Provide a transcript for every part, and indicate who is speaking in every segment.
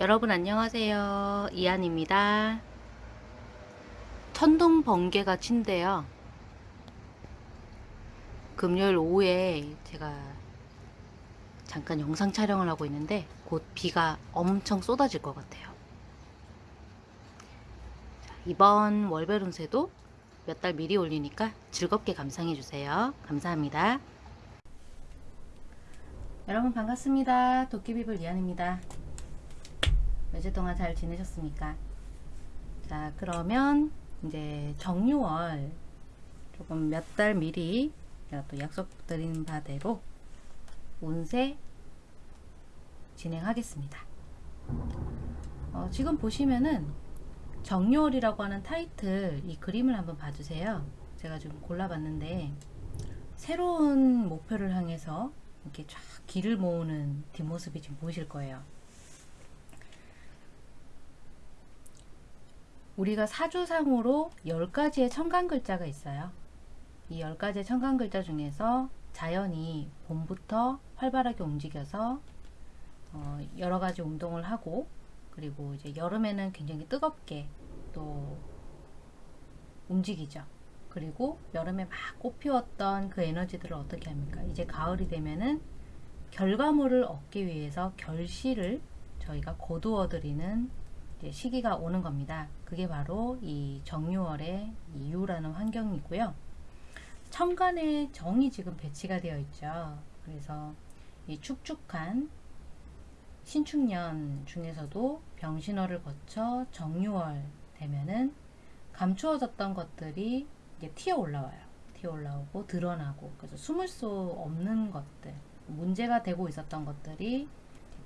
Speaker 1: 여러분 안녕하세요. 이한입니다. 천둥 번개가 친대요. 금요일 오후에 제가 잠깐 영상 촬영을 하고 있는데 곧 비가 엄청 쏟아질 것 같아요. 자, 이번 월별 운세도 몇 달 미리 올리니까 즐겁게 감상해 주세요. 감사합니다. 여러분 반갑습니다. 도끼비블 이한입니다. 며칠 동안 잘 지내셨습니까? 자, 그러면 이제 정유월 조금 몇 달 미리 제가 또 약속드린 바대로 운세 진행하겠습니다. 어, 지금 보시면은 정유월이라고 하는 타이틀 이 그림을 한번 봐주세요. 제가 좀 골라봤는데 새로운 목표를 향해서 이렇게 쫙 길을 모으는 뒷모습이 지금 보이실 거예요. 우리가 사주상으로 10가지의 천간 글자가 있어요. 이 10가지의 천간 글자 중에서 자연이 봄부터 활발하게 움직여서 어, 여러 가지 운동을 하고 그리고 이제 여름에는 굉장히 뜨겁게 또 움직이죠. 그리고 여름에 막 꽃 피웠던 그 에너지들을 어떻게 합니까? 이제 가을이 되면은 결과물을 얻기 위해서 결실을 저희가 거두어 드리는 시기가 오는 겁니다. 그게 바로 이 정유월의 이유라는 환경이고요. 천간에 정이 지금 배치가 되어 있죠. 그래서 이 축축한 신축년 중에서도 병신월을 거쳐 정유월 되면은 감추어졌던 것들이 이제 튀어 올라와요. 튀어 올라오고 드러나고 그래서 숨을 수 없는 것들 문제가 되고 있었던 것들이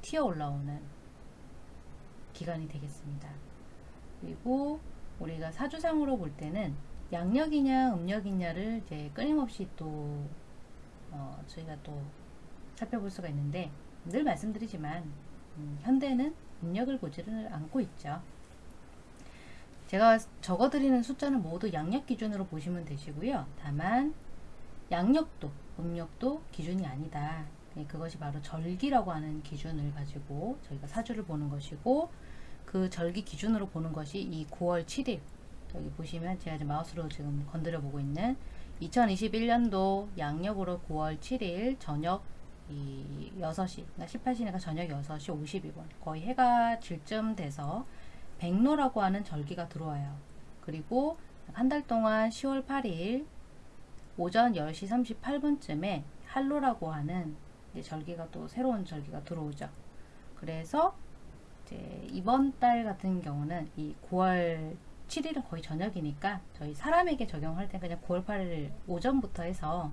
Speaker 1: 튀어 올라오는 기간이 되겠습니다. 그리고 우리가 사주상으로 볼 때는 양력이냐 음력이냐를 이제 끊임없이 또 어, 저희가 또 살펴볼 수가 있는데 늘 말씀드리지만 음, 현대는 음력을 보지를 않고 있죠. 제가 적어드리는 숫자는 모두 양력 기준으로 보시면 되시고요. 다만 양력도 음력도 기준이 아니다. 네, 그것이 바로 절기라고 하는 기준을 가지고 저희가 사주를 보는 것이고 그 절기 기준으로 보는 것이 이 9월 7일 여기 보시면 제가 지금 마우스로 지금 건드려 보고 있는 2021년도 양력으로 9월 7일 저녁 이 6시, 그러니까 18시니까 저녁 6시 52분 거의 해가 질쯤 돼서 백로라고 하는 절기가 들어와요. 그리고 한 달 동안 10월 8일 오전 10시 38분쯤에 할로라고 하는 절기가 또 새로운 절기가 들어오죠. 그래서 이제 이번 달 같은 경우는 이 9월 7일은 거의 저녁이니까 저희 사람에게 적용할 때 그냥 9월 8일 오전부터 해서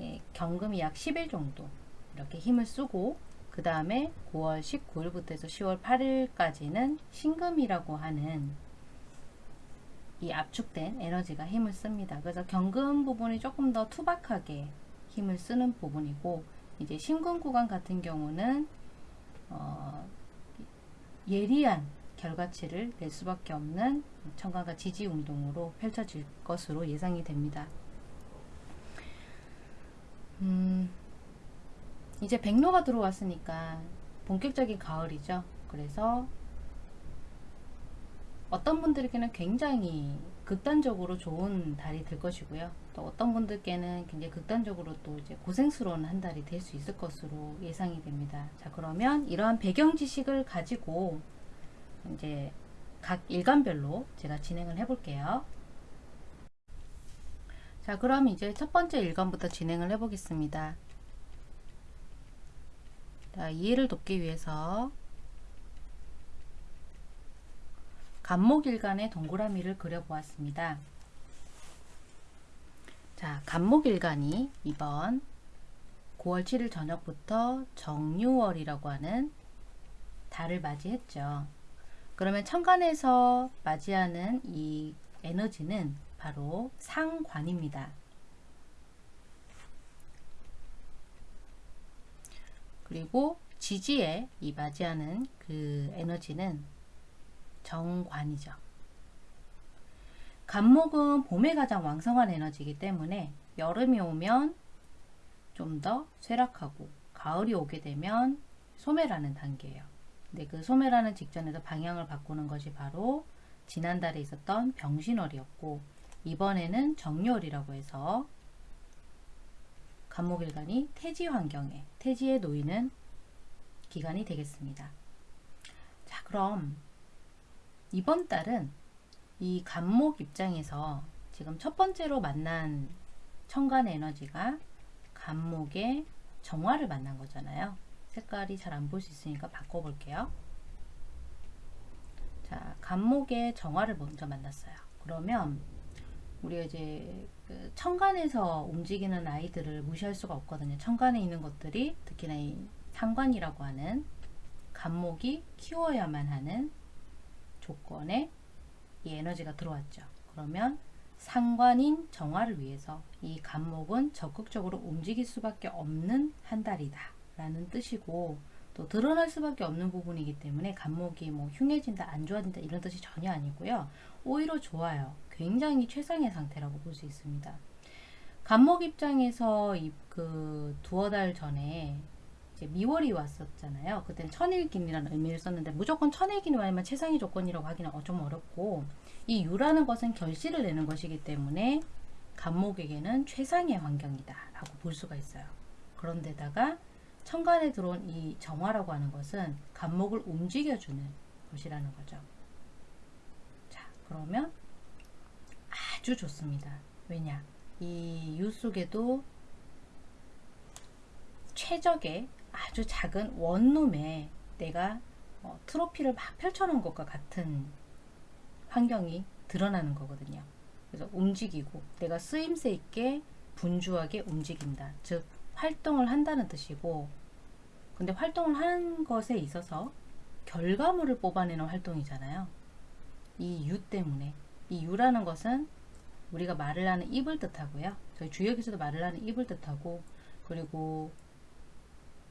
Speaker 1: 예, 경금이 약 10일 정도 이렇게 힘을 쓰고 그 다음에 9월 19일부터 해서 10월 8일까지는 신금이라고 하는 이 압축된 에너지가 힘을 씁니다. 그래서 경금 부분이 조금 더 투박하게 힘을 쓰는 부분이고 이제 신금 구간 같은 경우는 어, 예리한 결과치를 낼 수밖에 없는 청강과 지지 운동으로 펼쳐질 것으로 예상이 됩니다. 음, 이제 백로가 들어왔으니까 본격적인 가을이죠. 그래서 어떤 분들에게는 굉장히 극단적으로 좋은 달이 될 것이고요. 또 어떤 분들께는 굉장히 극단적으로 또 이제 고생스러운 한 달이 될 수 있을 것으로 예상이 됩니다. 자, 그러면 이러한 배경 지식을 가지고 이제 각 일간별로 제가 진행을 해 볼게요. 자, 그럼 이제 첫 번째 일간부터 진행을 해 보겠습니다. 자, 이해를 돕기 위해서 간목일간의 동그라미를 그려보았습니다. 자, 간목일간이 이번 9월 7일 저녁부터 정유월이라고 하는 달을 맞이했죠. 그러면 천간에서 맞이하는 이 에너지는 바로 상관입니다. 그리고 지지에 이 맞이하는 그 에너지는 정관이죠. 간목은 봄에 가장 왕성한 에너지이기 때문에 여름이 오면 좀 더 쇠락하고 가을이 오게 되면 소멸하는 단계예요. 근데 그 소멸하는 직전에서 방향을 바꾸는 것이 바로 지난달에 있었던 병신월이었고 이번에는 정렬이라고 해서 간목일간이 태지 환경에 태지에 놓이는 기간이 되겠습니다. 자 그럼 이번 달은 이 간목 입장에서 지금 첫 번째로 만난 천간의 에너지가 간목의 정화를 만난 거잖아요. 색깔이 잘 안 볼 수 있으니까 바꿔볼게요. 자, 간목의 정화를 먼저 만났어요. 그러면 우리가 이제 그 천간에서 움직이는 아이들을 무시할 수가 없거든요. 천간에 있는 것들이 특히나 이 상관이라고 하는 간목이 키워야만 하는 조건에 이 에너지가 들어왔죠. 그러면 상관인 정화를 위해서 이 간목은 적극적으로 움직일 수밖에 없는 한 달이다 라는 뜻이고 또 드러날 수밖에 없는 부분이기 때문에 간목이 뭐 흉해진다 안 좋아진다 이런 뜻이 전혀 아니고요. 오히려 좋아요. 굉장히 최상의 상태라고 볼 수 있습니다. 간목 입장에서 그 두어 달 전에 이제 미월이 왔었잖아요. 그때는 천일긴이라는 의미를 썼는데 무조건 천일긴이 와야만 최상의 조건이라고 하기는 어, 좀 어렵고 이 유라는 것은 결실을 내는 것이기 때문에 간목에게는 최상의 환경이다 라고 볼 수가 있어요. 그런데다가 천간에 들어온 이 정화라고 하는 것은 간목을 움직여주는 것이라는 거죠. 자 그러면 아주 좋습니다. 왜냐 이 유 속에도 최적의 아주 작은 원룸에 내가 어, 트로피를 막 펼쳐놓은 것과 같은 환경이 드러나는 거거든요. 그래서 움직이고 내가 쓰임새 있게 분주하게 움직인다. 즉 활동을 한다는 뜻이고 근데 활동을 하는 것에 있어서 결과물을 뽑아내는 활동이잖아요. 이 유 때문에 이 유라는 것은 우리가 말을 하는 입을 뜻하고요. 저희 주역에서도 말을 하는 입을 뜻하고 그리고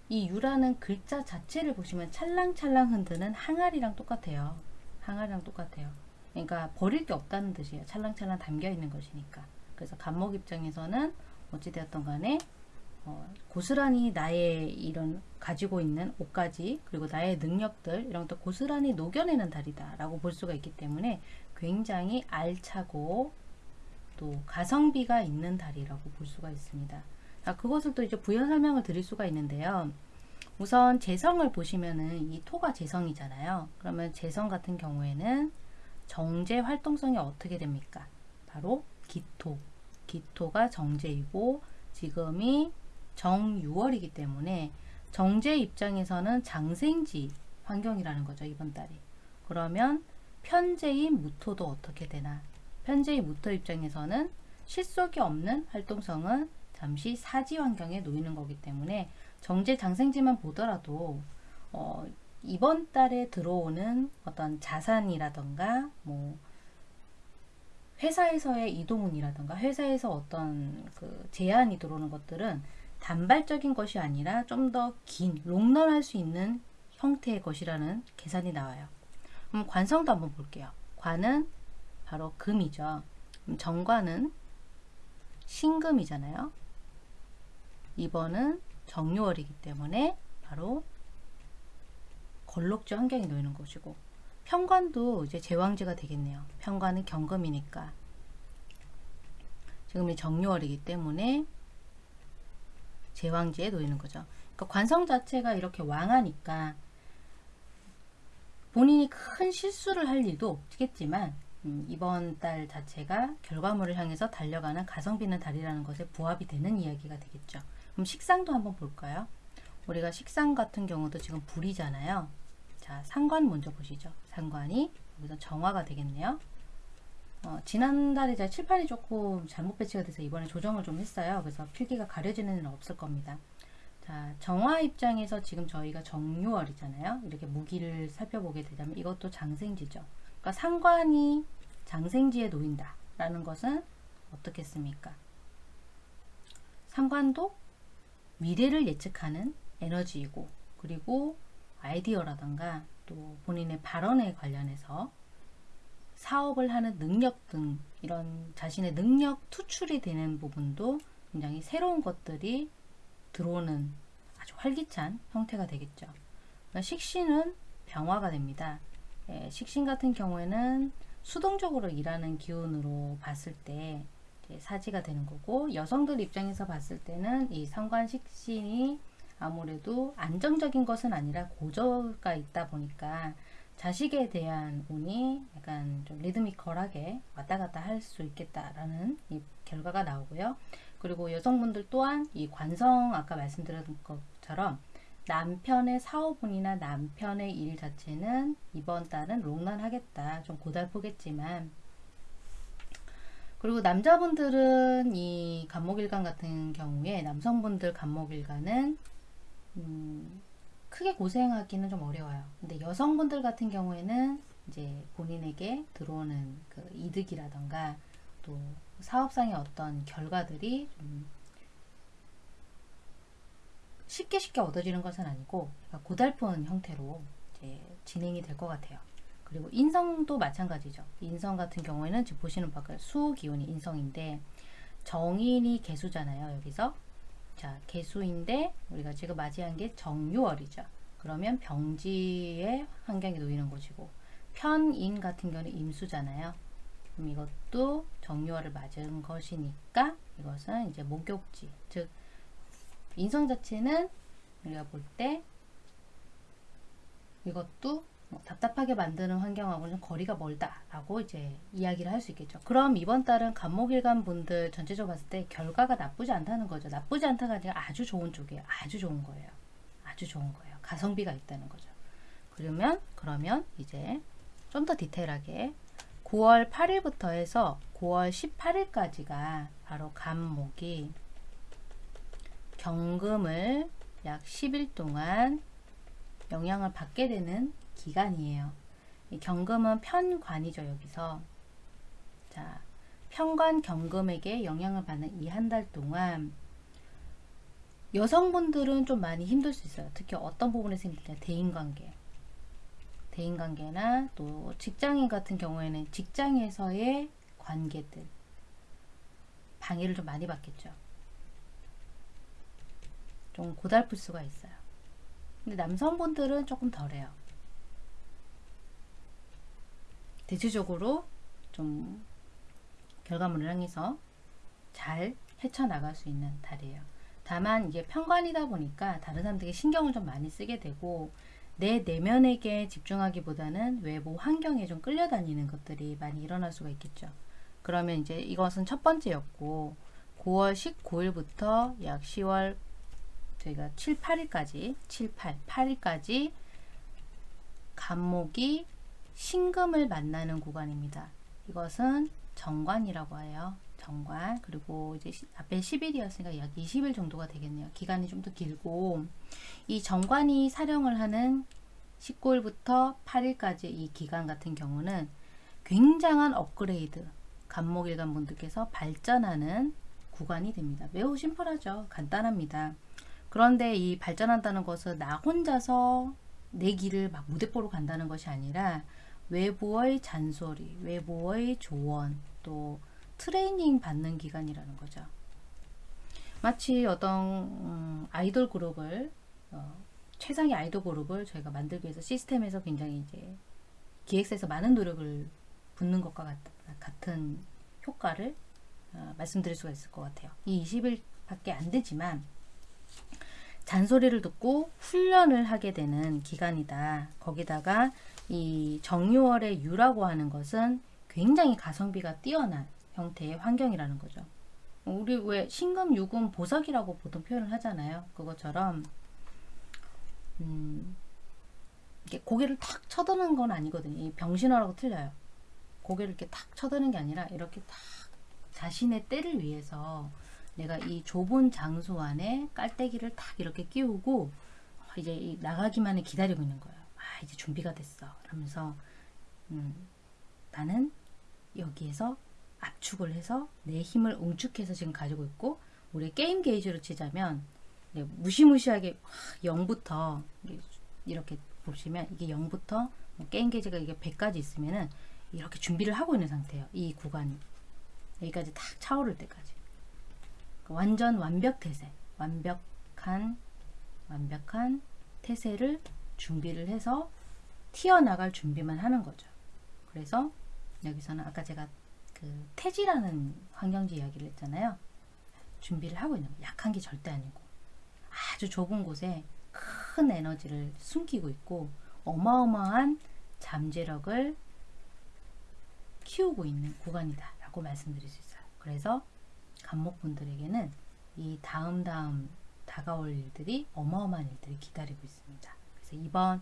Speaker 1: 이 유라는 글자 자체를 보시면 찰랑찰랑 흔드는 항아리랑 똑같아요. 항아리랑 똑같아요. 그러니까 버릴 게 없다는 뜻이에요. 찰랑찰랑 담겨 있는 것이니까. 그래서 간목 입장에서는 어찌되었던 간에 어, 고스란히 나의 이런 가지고 있는 옷가지 그리고 나의 능력들 이런 것도 고스란히 녹여내는 달이다 라고 볼 수가 있기 때문에 굉장히 알차고 또 가성비가 있는 달이라고 볼 수가 있습니다. 자, 그것을 또 이제 부연 설명을 드릴 수가 있는데요. 우선 재성을 보시면은 이 토가 재성이잖아요. 그러면 재성 같은 경우에는 정제 활동성이 어떻게 됩니까? 바로 기토. 기토가 정제이고 지금이 정유월이기 때문에 정제 입장에서는 장생지 환경이라는 거죠. 이번 달이. 그러면 편제인 무토도 어떻게 되나? 편제인 무토 입장에서는 실속이 없는 활동성은 잠시 사지 환경에 놓이는 거기 때문에 정제 장생지만 보더라도 어, 이번 달에 들어오는 어떤 자산이라던가 뭐 회사에서의 이동운이라던가 회사에서 어떤 그 제안이 들어오는 것들은 단발적인 것이 아니라 좀 더 긴 롱런할 수 있는 형태의 것이라는 계산이 나와요. 그럼 관성도 한번 볼게요. 관은 바로 금이죠. 정관은 신금이잖아요. 2번은 정유월이기 때문에 바로 걸록지 환경이 놓이는 것이고 편관도 이제 제왕지가 되겠네요. 편관은 경금이니까 지금 이 정유월이기 때문에 제왕지에 놓이는 거죠. 그러니까 관성 자체가 이렇게 왕하니까 본인이 큰 실수를 할 일도 없겠지만 음, 이번 달 자체가 결과물을 향해서 달려가는 가성비는 달이라는 것에 부합이 되는 이야기가 되겠죠. 그럼 식상도 한번 볼까요? 우리가 식상 같은 경우도 지금 불이잖아요. 자, 상관 먼저 보시죠. 상관이 여기서 정화가 되겠네요. 어, 지난달에 제가 칠판이 조금 잘못 배치가 돼서 이번에 조정을 좀 했어요. 그래서 필기가 가려지는 일은 없을 겁니다. 자, 정화 입장에서 지금 저희가 정유월이잖아요. 이렇게 무기를 살펴보게 되자면 이것도 장생지죠. 그러니까 상관이 장생지에 놓인다 라는 것은 어떻겠습니까? 상관도 미래를 예측하는 에너지이고 그리고 아이디어라던가 또 본인의 발언에 관련해서 사업을 하는 능력 등 이런 자신의 능력 투출이 되는 부분도 굉장히 새로운 것들이 들어오는 아주 활기찬 형태가 되겠죠. 그러니까 식신은 병화가 됩니다. 예, 식신 같은 경우에는 수동적으로 일하는 기운으로 봤을 때 사지가 되는 거고 여성들 입장에서 봤을 때는 이 상관식신이 아무래도 안정적인 것은 아니라 고저가 있다 보니까 자식에 대한 운이 약간 좀 리드미컬하게 왔다 갔다 할 수 있겠다라는 이 결과가 나오고요. 그리고 여성분들 또한 이 관성 아까 말씀드린 것처럼 남편의 사업운이나 남편의 일 자체는 이번 달은 롱런하겠다. 좀 고달프겠지만 그리고 남자분들은 이 간목일간 같은 경우에 남성분들 간목일간은 음, 크게 고생하기는 좀 어려워요. 근데 여성분들 같은 경우에는 이제 본인에게 들어오는 그 이득이라던가 또 사업상의 어떤 결과들이 좀 쉽게 쉽게 얻어지는 것은 아니고 고달픈 형태로 진행이 될 것 같아요. 그리고 인성도 마찬가지죠. 인성 같은 경우에는 지금 보시는 바가 수 기운이 인성인데 정인이 개수잖아요. 여기서 자 개수인데 우리가 지금 맞이한 게 정유월이죠. 그러면 병지의 환경에 놓이는 것이고 편인 같은 경우는 임수잖아요. 그럼 이것도 정유월을 맞은 것이니까 이것은 이제 목욕지 즉 인성 자체는 우리가 볼 때 이것도 뭐 답답하게 만드는 환경하고는 거리가 멀다라고 이제 이야기를 할 수 있겠죠. 그럼 이번 달은 간목일간 분들 전체적으로 봤을 때 결과가 나쁘지 않다는 거죠. 나쁘지 않다가 아니라 아주 좋은 쪽이에요. 아주 좋은 거예요. 아주 좋은 거예요. 가성비가 있다는 거죠. 그러면 그러면 이제 좀 더 디테일하게 9월 8일부터 해서 9월 18일까지가 바로 간목이 경금을 약 10일 동안 영향을 받게 되는 기간이에요. 경금은 편관이죠, 여기서. 자, 편관 경금에게 영향을 받는 이 한 달 동안 여성분들은 좀 많이 힘들 수 있어요. 특히 어떤 부분에서 힘들냐, 대인관계. 대인관계나 또 직장인 같은 경우에는 직장에서의 관계들. 방해를 좀 많이 받겠죠. 좀 고달플 수가 있어요. 근데 남성분들은 조금 덜해요. 대체적으로 좀 결과물을 향해서 잘 헤쳐나갈 수 있는 달이에요. 다만 이게 편관이다 보니까 다른 사람들에게 신경을 좀 많이 쓰게 되고 내 내면에게 집중하기보다는 외부 환경에 좀 끌려다니는 것들이 많이 일어날 수가 있겠죠. 그러면 이제 이것은 첫 번째였고 9월 19일부터 약 10월 저희가 7, 8일까지 7, 8, 8일까지 간목이 신금을 만나는 구간입니다. 이것은 정관이라고 해요. 정관 그리고 이제 앞에 10일이었으니까 약 20일 정도가 되겠네요. 기간이 좀 더 길고 이 정관이 사령을 하는 19일부터 8일까지 이 기간 같은 경우는 굉장한 업그레이드 간목일간 분들께서 발전하는 구간이 됩니다. 매우 심플하죠. 간단합니다. 그런데 이 발전한다는 것은 나 혼자서 내 길을 막 무대뽀로 간다는 것이 아니라 외부의 잔소리, 외부의 조언, 또 트레이닝 받는 기간이라는 거죠. 마치 어떤 음, 아이돌 그룹을 어, 최상의 아이돌 그룹을 저희가 만들기 위해서 시스템에서 굉장히 이제 기획사에서 많은 노력을 붓는 것과 같, 같은 효과를 어, 말씀드릴 수가 있을 것 같아요. 이 20일밖에 안 되지만 잔소리를 듣고 훈련을 하게 되는 기간이다. 거기다가 이 정유월의 유라고 하는 것은 굉장히 가성비가 뛰어난 형태의 환경이라는 거죠. 우리 왜 신금, 유금, 보석이라고 보통 표현을 하잖아요. 그것처럼 음, 이게 고개를 탁 쳐드는 건 아니거든요. 이 병신화라고 틀려요. 고개를 이렇게 탁 쳐드는 게 아니라 이렇게 탁 자신의 때를 위해서 내가 이 좁은 장소 안에 깔때기를 탁 이렇게 끼우고 이제 나가기만을 기다리고 있는 거예요. 아 이제 준비가 됐어. 그러면서 음, 나는 여기에서 압축을 해서 내 힘을 응축해서 지금 가지고 있고 우리 게임 게이지로 치자면 무시무시하게 0부터 이렇게 보시면 이게 0부터 뭐 게임 게이지가 이게 100까지 있으면은 이렇게 준비를 하고 있는 상태예요. 이 구간이 여기까지 탁 차오를 때까지 그 완전 완벽 태세 완벽한 완벽한 태세를 준비를 해서 튀어나갈 준비만 하는 거죠. 그래서 여기서는 아까 제가 그 태지라는 환경지 이야기를 했잖아요. 준비를 하고 있는 거예요. 약한 게 절대 아니고 아주 좁은 곳에 큰 에너지를 숨기고 있고 어마어마한 잠재력을 키우고 있는 구간이다 라고 말씀드릴 수 있어요. 그래서 간목분들에게는 이 다음 다음 다가올 일들이 어마어마한 일들이 기다리고 있습니다. 그래서 이번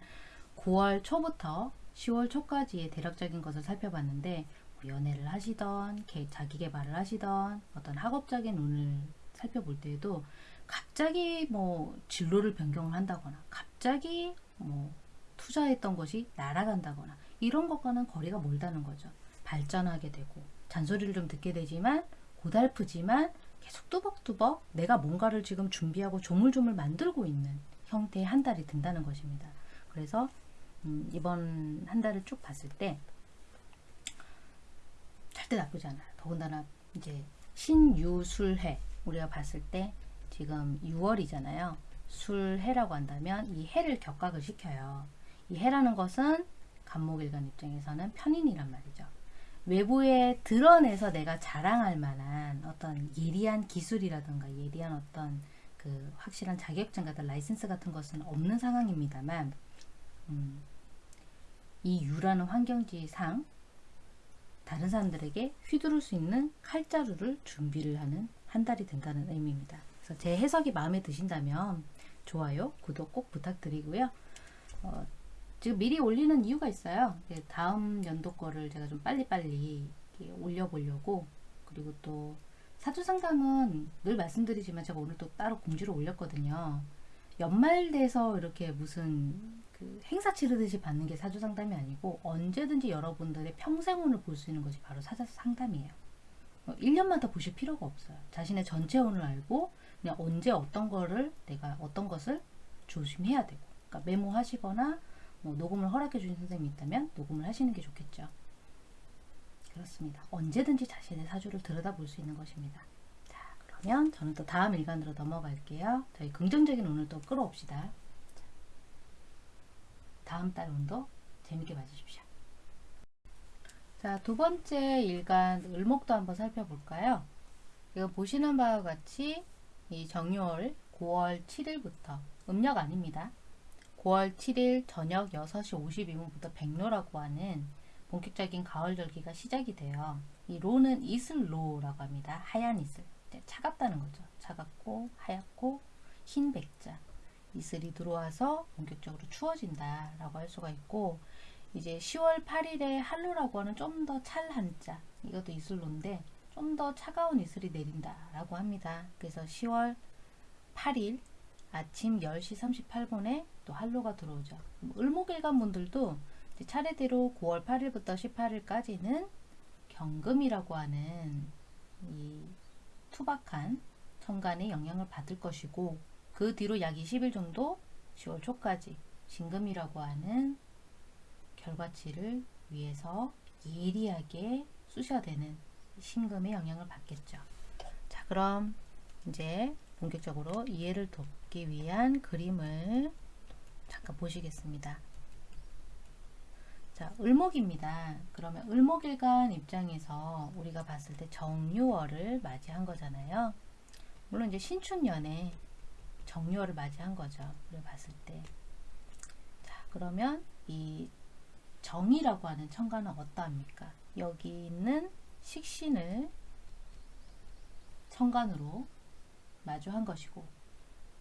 Speaker 1: 9월 초부터 10월 초까지의 대략적인 것을 살펴봤는데 뭐 연애를 하시던 자기 개발을 하시던 어떤 학업적인 운을 살펴볼 때에도 갑자기 뭐 진로를 변경을 한다거나 갑자기 뭐 투자했던 것이 날아간다거나 이런 것과는 거리가 멀다는 거죠. 발전하게 되고 잔소리를 좀 듣게 되지만 고달프지만 계속 뚜벅뚜벅 내가 뭔가를 지금 준비하고 조물조물 만들고 있는 형태의 한 달이 된다는 것입니다. 그래서 음, 이번 한 달을 쭉 봤을 때 절대 나쁘지 않아요. 더군다나 이제 신유술해 우리가 봤을 때 지금 6월이잖아요. 술해라고 한다면 이 해를 격각을 시켜요. 이 해라는 것은 간목일간 입장에서는 편인이란 말이죠. 외부에 드러내서 내가 자랑할 만한 어떤 예리한 기술이라든가 예리한 어떤 그 확실한 자격증 같은 라이센스 같은 것은 없는 상황입니다만 음, 이 유라는 환경지상 다른 사람들에게 휘두를 수 있는 칼자루를 준비를 하는 한 달이 된다는 의미입니다. 그래서 제 해석이 마음에 드신다면 좋아요, 구독 꼭 부탁드리고요. 어, 지금 미리 올리는 이유가 있어요. 다음 연도 거를 제가 좀 빨리빨리 올려보려고 그리고 또 사주 상담은 늘 말씀드리지만 제가 오늘 또 따로 공지를 올렸거든요. 연말 돼서 이렇게 무슨 그 행사 치르듯이 받는 게 사주 상담이 아니고 언제든지 여러분들의 평생운을 볼 수 있는 것이 바로 사주 상담이에요. 1년마다 어, 보실 필요가 없어요. 자신의 전체 운을 알고 그냥 언제 어떤 거를 내가 어떤 것을 조심해야 되고 그러니까 메모하시거나 뭐 녹음을 허락해 주신 선생님이 있다면 녹음을 하시는 게 좋겠죠. 그렇습니다. 언제든지 자신의 사주를 들여다볼 수 있는 것입니다. 자, 그러면 저는 또 다음 일간으로 넘어갈게요. 저희 긍정적인 운을 또 끌어옵시다. 다음 달 운도 재밌게 봐주십시오. 자, 두 번째 일간 을목도 한번 살펴볼까요? 이거 보시는 바와 같이 이 정유월 9월 7일부터 음력 아닙니다. 9월 7일 저녁 6시 52분부터 백로라고 하는 본격적인 가을 절기가 시작이 돼요. 이 로는 이슬 로라고 합니다. 하얀 이슬. 차갑다는 거죠. 차갑고 하얗고 흰 백자. 이슬이 들어와서 본격적으로 추워진다 라고 할 수가 있고 이제 10월 8일에 한로라고 하는 좀 더 찰 한자 이것도 이슬로인데 좀 더 차가운 이슬이 내린다 라고 합니다. 그래서 10월 8일 아침 10시 38분에 또 한로가 들어오죠. 을목일간 분들도 차례대로 9월 8일부터 18일까지는 경금이라고 하는 이 투박한 천간의 영향을 받을 것이고 그 뒤로 약 20일 정도 10월 초까지 신금이라고 하는 결과치를 위해서 예리하게 쑤셔야 되는 신금의 영향을 받겠죠. 자 그럼 이제 본격적으로 이해를 돕기 위한 그림을 잠깐 보시겠습니다. 자, 을목입니다. 그러면 을목일간 입장에서 우리가 봤을 때 정유월을 맞이한 거잖아요. 물론 이제 신축년에 정유월을 맞이한 거죠. 우리 봤을 때. 자, 그러면 이 정이라고 하는 천간은 어떠합니까? 여기 있는 식신을 천간으로 마주한 것이고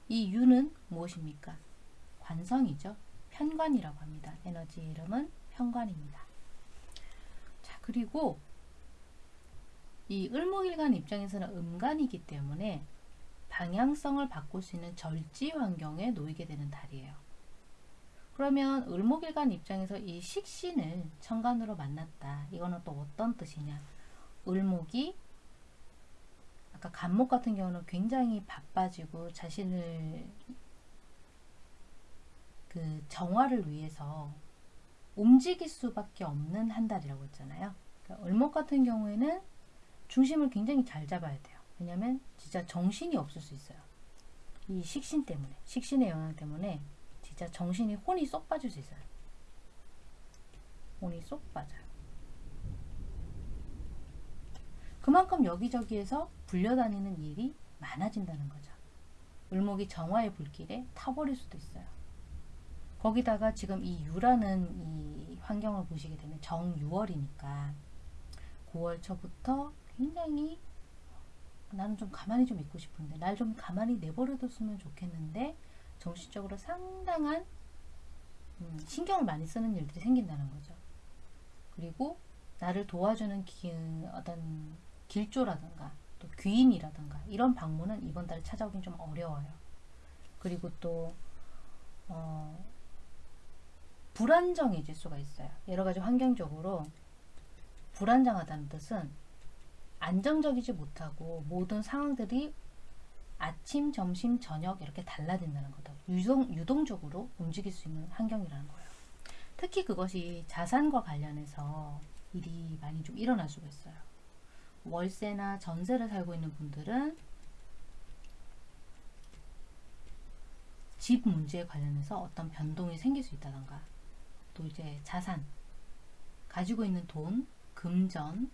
Speaker 1: 이 유는 무엇입니까? 관성이죠. 편관이라고 합니다. 에너지 이름은 편관입니다. 자, 그리고 이 을목일간 입장에서는 음간이기 때문에 방향성을 바꿀 수 있는 절지 환경에 놓이게 되는 달이에요. 그러면 을목일간 입장에서 이 식신을 천간으로 만났다. 이거는 또 어떤 뜻이냐? 을목이 아까 간목 같은 경우는 굉장히 바빠지고 자신을 그 정화를 위해서 움직일 수밖에 없는 한 달이라고 했잖아요. 그러니까 을목 같은 경우에는 중심을 굉장히 잘 잡아야 돼요. 왜냐면 진짜 정신이 없을 수 있어요. 이 식신 때문에 식신의 영향 때문에 진짜 정신이 혼이 쏙 빠질 수 있어요. 돈이 쏙 빠져요. 그만큼 여기저기에서 불려다니는 일이 많아진다는 거죠. 을목이 정화의 불길에 타버릴 수도 있어요. 거기다가 지금 이 유라는 이 환경을 보시게 되면 정유월이니까 9월 초부터 굉장히 나는 좀 가만히 좀 있고 싶은데 날 좀 가만히 내버려뒀으면 좋겠는데 정신적으로 상당한 음, 신경을 많이 쓰는 일들이 생긴다는 거죠. 그리고 나를 도와주는 기, 어떤 길조라든가 또 귀인이라든가 이런 방문은 이번 달에 찾아오긴 좀 어려워요. 그리고 또 어, 불안정해질 수가 있어요. 여러 가지 환경적으로 불안정하다는 뜻은 안정적이지 못하고 모든 상황들이 아침, 점심, 저녁 이렇게 달라진다는 거다. 유동, 유동적으로 움직일 수 있는 환경이라는 거예요. 특히 그것이 자산과 관련해서 일이 많이 좀 일어날 수가 있어요. 월세나 전세를 살고 있는 분들은 집 문제에 관련해서 어떤 변동이 생길 수 있다던가 또 이제 자산 가지고 있는 돈, 금전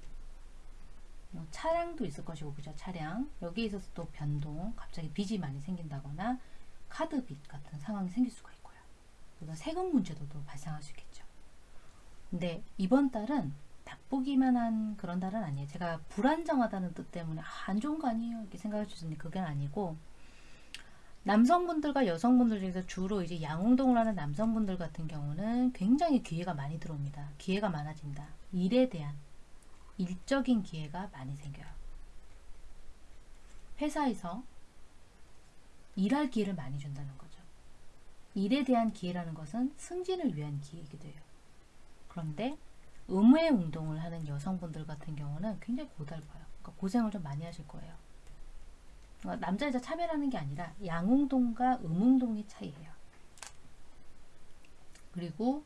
Speaker 1: 뭐 차량도 있을 것이고 그죠? 차량. 여기에 있어서 또 변동 갑자기 빚이 많이 생긴다거나 카드 빚 같은 상황이 생길 수가 있고요. 그리고 세금 문제도 또 발생할 수 있겠죠. 근데 이번 달은 나쁘기만 한 그런 달은 아니에요. 제가 불안정하다는 뜻 때문에 아, 안 좋은 거 아니에요. 이렇게 생각할 수 있는데 그게 아니고 남성분들과 여성분들 중에서 주로 이제 양운동을 하는 남성분들 같은 경우는 굉장히 기회가 많이 들어옵니다 기회가 많아진다 일에 대한 일적인 기회가 많이 생겨요. 회사에서 일할 기회를 많이 준다는 거죠. 일에 대한 기회라는 것은 승진을 위한 기회이기도 해요. 그런데 의무의 운동을 하는 여성분들 같은 경우는 굉장히 고달파요. 그러니까 고생을 좀 많이 하실 거예요. 그러니까 남자 여자 차별하는 게 아니라 양운동과 음운동의 차이예요. 그리고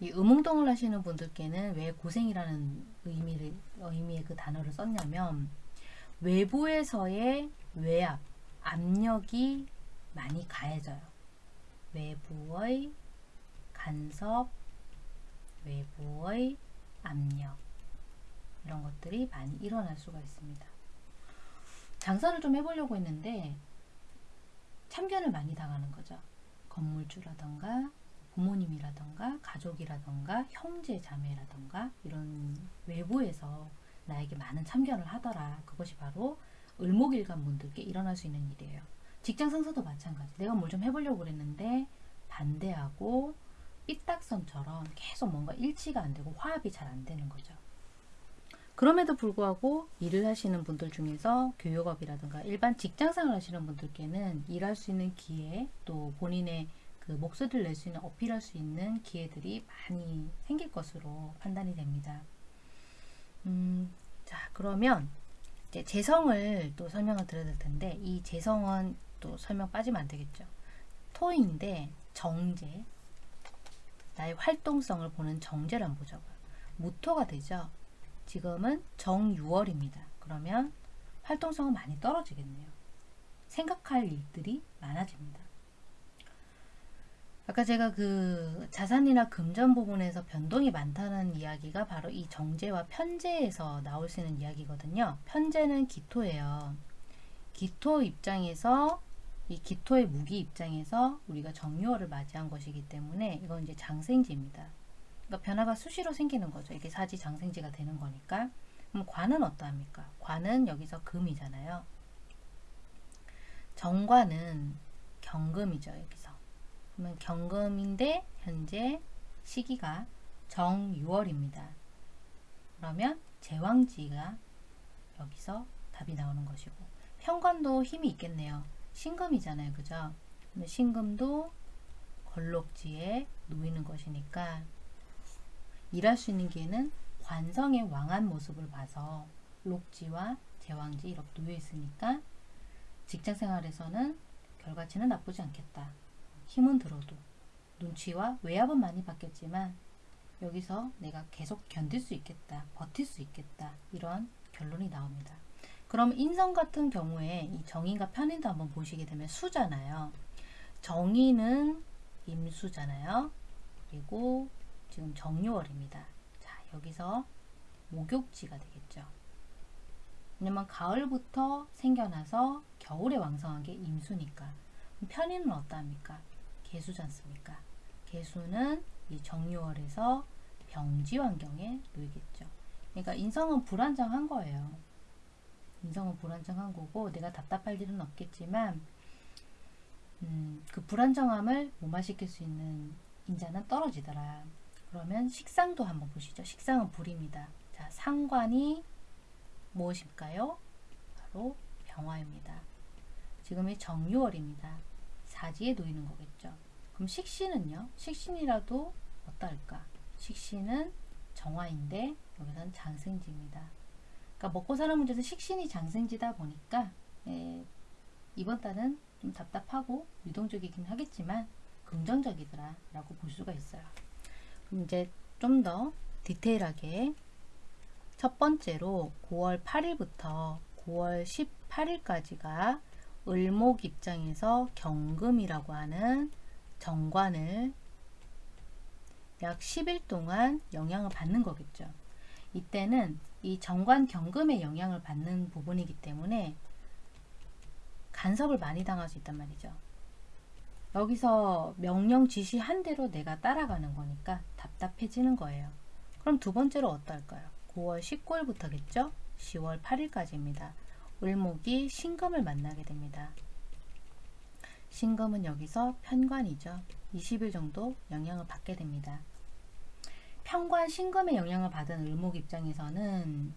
Speaker 1: 이 음운동을 하시는 분들께는 왜 고생이라는 의미를, 의미의 그 단어를 썼냐면 외부에서의 외압, 압력이 많이 가해져요. 외부의 간섭, 외부의 압력 이런 것들이 많이 일어날 수가 있습니다. 장사를 좀 해보려고 했는데 참견을 많이 당하는 거죠. 건물주라던가 부모님이라던가 가족이라던가 형제 자매라던가 이런 외부에서 나에게 많은 참견을 하더라. 그것이 바로 을목일간 분들께 일어날 수 있는 일이에요. 직장 상사도 마찬가지. 내가 뭘 좀 해보려고 그랬는데 반대하고 삐딱선처럼 계속 뭔가 일치가 안 되고 화합이 잘 안 되는 거죠. 그럼에도 불구하고 일을 하시는 분들 중에서 교육업이라든가 일반 직장생활 하시는 분들께는 일할 수 있는 기회 또 본인의 그 목소리를 낼 수 있는 어필할 수 있는 기회들이 많이 생길 것으로 판단이 됩니다. 음, 자 그러면 이제 재성을 또 설명을 드려야 될 텐데 이 재성은 또 설명 빠지면 안 되겠죠. 토인데 정제 나의 활동성을 보는 한번 보자고요. 무토가 되죠. 지금은 정유월입니다. 그러면 활동성은 많이 떨어지겠네요. 생각할 일들이 많아집니다. 아까 제가 그 자산이나 금전 부분에서 변동이 많다는 이야기가 바로 이 정제와 편제에서 나올 수 있는 이야기거든요. 편제는 기토예요. 기토 입장에서 이 기토의 무기 입장에서 우리가 정유월을 맞이한 것이기 때문에 이건 이제 장생지입니다. 그러니까 변화가 수시로 생기는 거죠. 이게 사지 장생지가 되는 거니까. 그럼 관은 어떠합니까? 관은 여기서 금이잖아요. 정관은 경금이죠. 여기서. 그러면 경금인데 현재 시기가 정유월입니다. 그러면 제왕지가 여기서 답이 나오는 것이고 현관도 힘이 있겠네요. 신금이잖아요. 그죠? 신금도 걸록지에 놓이는 것이니까 일할 수 있는 기회는 관성의 왕한 모습을 봐서 록지와 제왕지 이렇게 놓여 있으니까 직장 생활에서는 결과치는 나쁘지 않겠다. 힘은 들어도 눈치와 외압은 많이 받겠지만 여기서 내가 계속 견딜 수 있겠다. 버틸 수 있겠다. 이런 결론이 나옵니다. 그럼 인성 같은 경우에 이 정인과 편인도 한번 보시게 되면 수잖아요. 정인은 임수잖아요. 그리고 지금 정유월입니다. 여기서 목욕지가 되겠죠. 왜냐면 가을부터 생겨나서 겨울에 왕성한 게 임수니까. 편인은 어떠합니까? 개수지 않습니까? 개수는 이 정유월에서 병지 환경에 놓이겠죠. 그러니까 인성은 불안정한 거예요. 인성은 불안정한 거고 내가 답답할 일은 없겠지만 음, 그 불안정함을 무마시킬 수 있는 인자는 떨어지더라. 그러면 식상도 한번 보시죠. 식상은 불입니다. 자, 상관이 무엇일까요? 바로 병화입니다. 지금이 정유월입니다. 사지에 놓이는 거겠죠. 그럼 식신은요? 식신이라도 어떨까? 식신은 정화인데 여기서는 장생지입니다. 그러니까 먹고 사는 문제에서 식신이 장생지다 보니까 예, 이번 달은 좀 답답하고 유동적이긴 하겠지만 긍정적이더라 라고 볼 수가 있어요. 이제 좀 더 디테일하게 첫 번째로 9월 8일부터 9월 18일까지가 을목 입장에서 경금이라고 하는 정관을 약 10일 동안 영향을 받는 거겠죠. 이때는 이 정관 경금의 영향을 받는 부분이기 때문에 간섭을 많이 당할 수 있단 말이죠. 여기서 명령 지시한 대로 내가 따라가는 거니까 답답해지는 거예요. 그럼 두 번째로 어떨까요? 9월 19일부터겠죠? 10월 8일까지입니다. 을목이 신금을 만나게 됩니다. 신금은 여기서 편관이죠. 20일 정도 영향을 받게 됩니다. 편관 신금의 영향을 받은 을목 입장에서는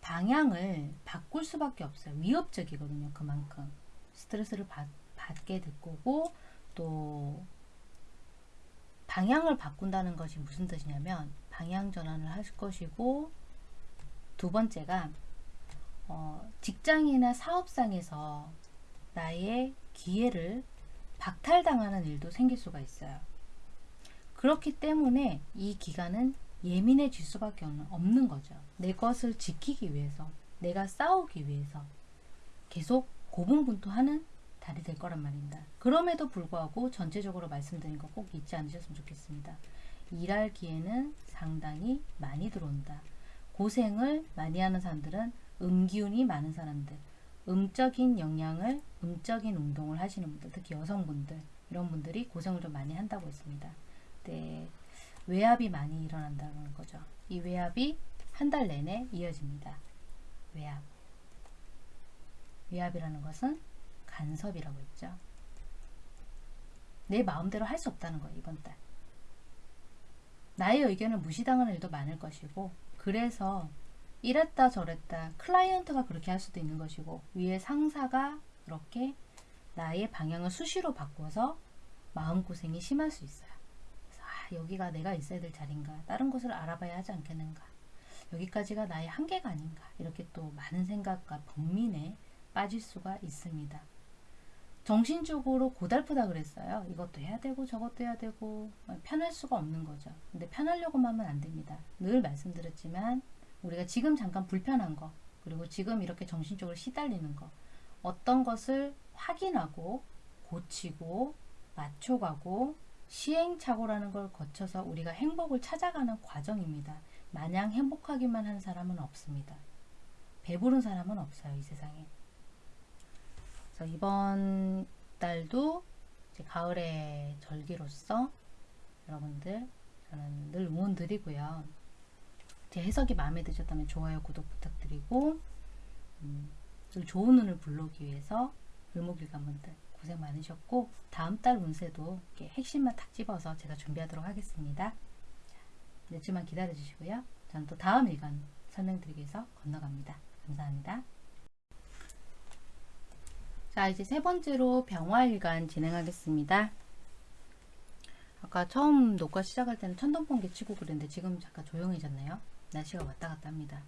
Speaker 1: 방향을 바꿀 수밖에 없어요. 위협적이거든요. 그만큼 스트레스를 받, 받게 될 거고 또 방향을 바꾼다는 것이 무슨 뜻이냐면 방향 전환을 할 것이고 두 번째가 어, 직장이나 사업상에서 나의 기회를 박탈당하는 일도 생길 수가 있어요. 그렇기 때문에 이 기간은 예민해질 수밖에 없는 거죠. 내 것을 지키기 위해서, 내가 싸우기 위해서 계속 고분분투하는 달이 될 거란 말입니다. 그럼에도 불구하고 전체적으로 말씀드린 거 꼭 잊지 않으셨으면 좋겠습니다. 일할 기회는 상당히 많이 들어온다. 고생을 많이 하는 사람들은 음기운이 많은 사람들, 음적인 영향을, 음적인 운동을 하시는 분들, 특히 여성분들, 이런 분들이 고생을 좀 많이 한다고 했습니다. 네, 외압이 많이 일어난다는 거죠. 이 외압이 한 달 내내 이어집니다. 외압. 외압이라는 것은 간섭이라고 했죠. 내 마음대로 할 수 없다는 거예요, 이번 달. 나의 의견을 무시당하는 일도 많을 것이고, 그래서 이랬다 저랬다 클라이언트가 그렇게 할 수도 있는 것이고, 위에 상사가 그렇게 나의 방향을 수시로 바꿔서 마음고생이 심할 수 있어요. 아, 여기가 내가 있어야 될 자리인가, 다른 곳을 알아봐야 하지 않겠는가, 여기까지가 나의 한계가 아닌가, 이렇게 또 많은 생각과 범민에 빠질 수가 있습니다. 정신적으로 고달프다 그랬어요. 이것도 해야 되고 저것도 해야 되고 편할 수가 없는 거죠. 근데 편하려고만 하면 안 됩니다. 늘 말씀드렸지만 우리가 지금 잠깐 불편한 거 그리고 지금 이렇게 정신적으로 시달리는 거 어떤 것을 확인하고 고치고 맞춰가고 시행착오라는 걸 거쳐서 우리가 행복을 찾아가는 과정입니다. 마냥 행복하기만 한 사람은 없습니다. 배부른 사람은 없어요. 이 세상에. 그래서 이번 달도 가을의 절기로서 여러분들 저는 늘 응원 드리고요. 제 해석이 마음에 드셨다면 좋아요, 구독 부탁드리고 음, 늘 좋은 운을 불러오기 위해서 을목일관분들 고생 많으셨고 다음 달 운세도 핵심만 탁 집어서 제가 준비하도록 하겠습니다. 몇 주만 기다려 주시고요. 저는 또 다음 일간 설명드리기 위해서 건너갑니다. 감사합니다. 자 이제 세 번째로 병화일간 진행하겠습니다. 아까 처음 녹화 시작할 때는 천둥번개 치고 그랬는데 지금 잠깐 조용해졌네요. 날씨가 왔다 갔다 합니다.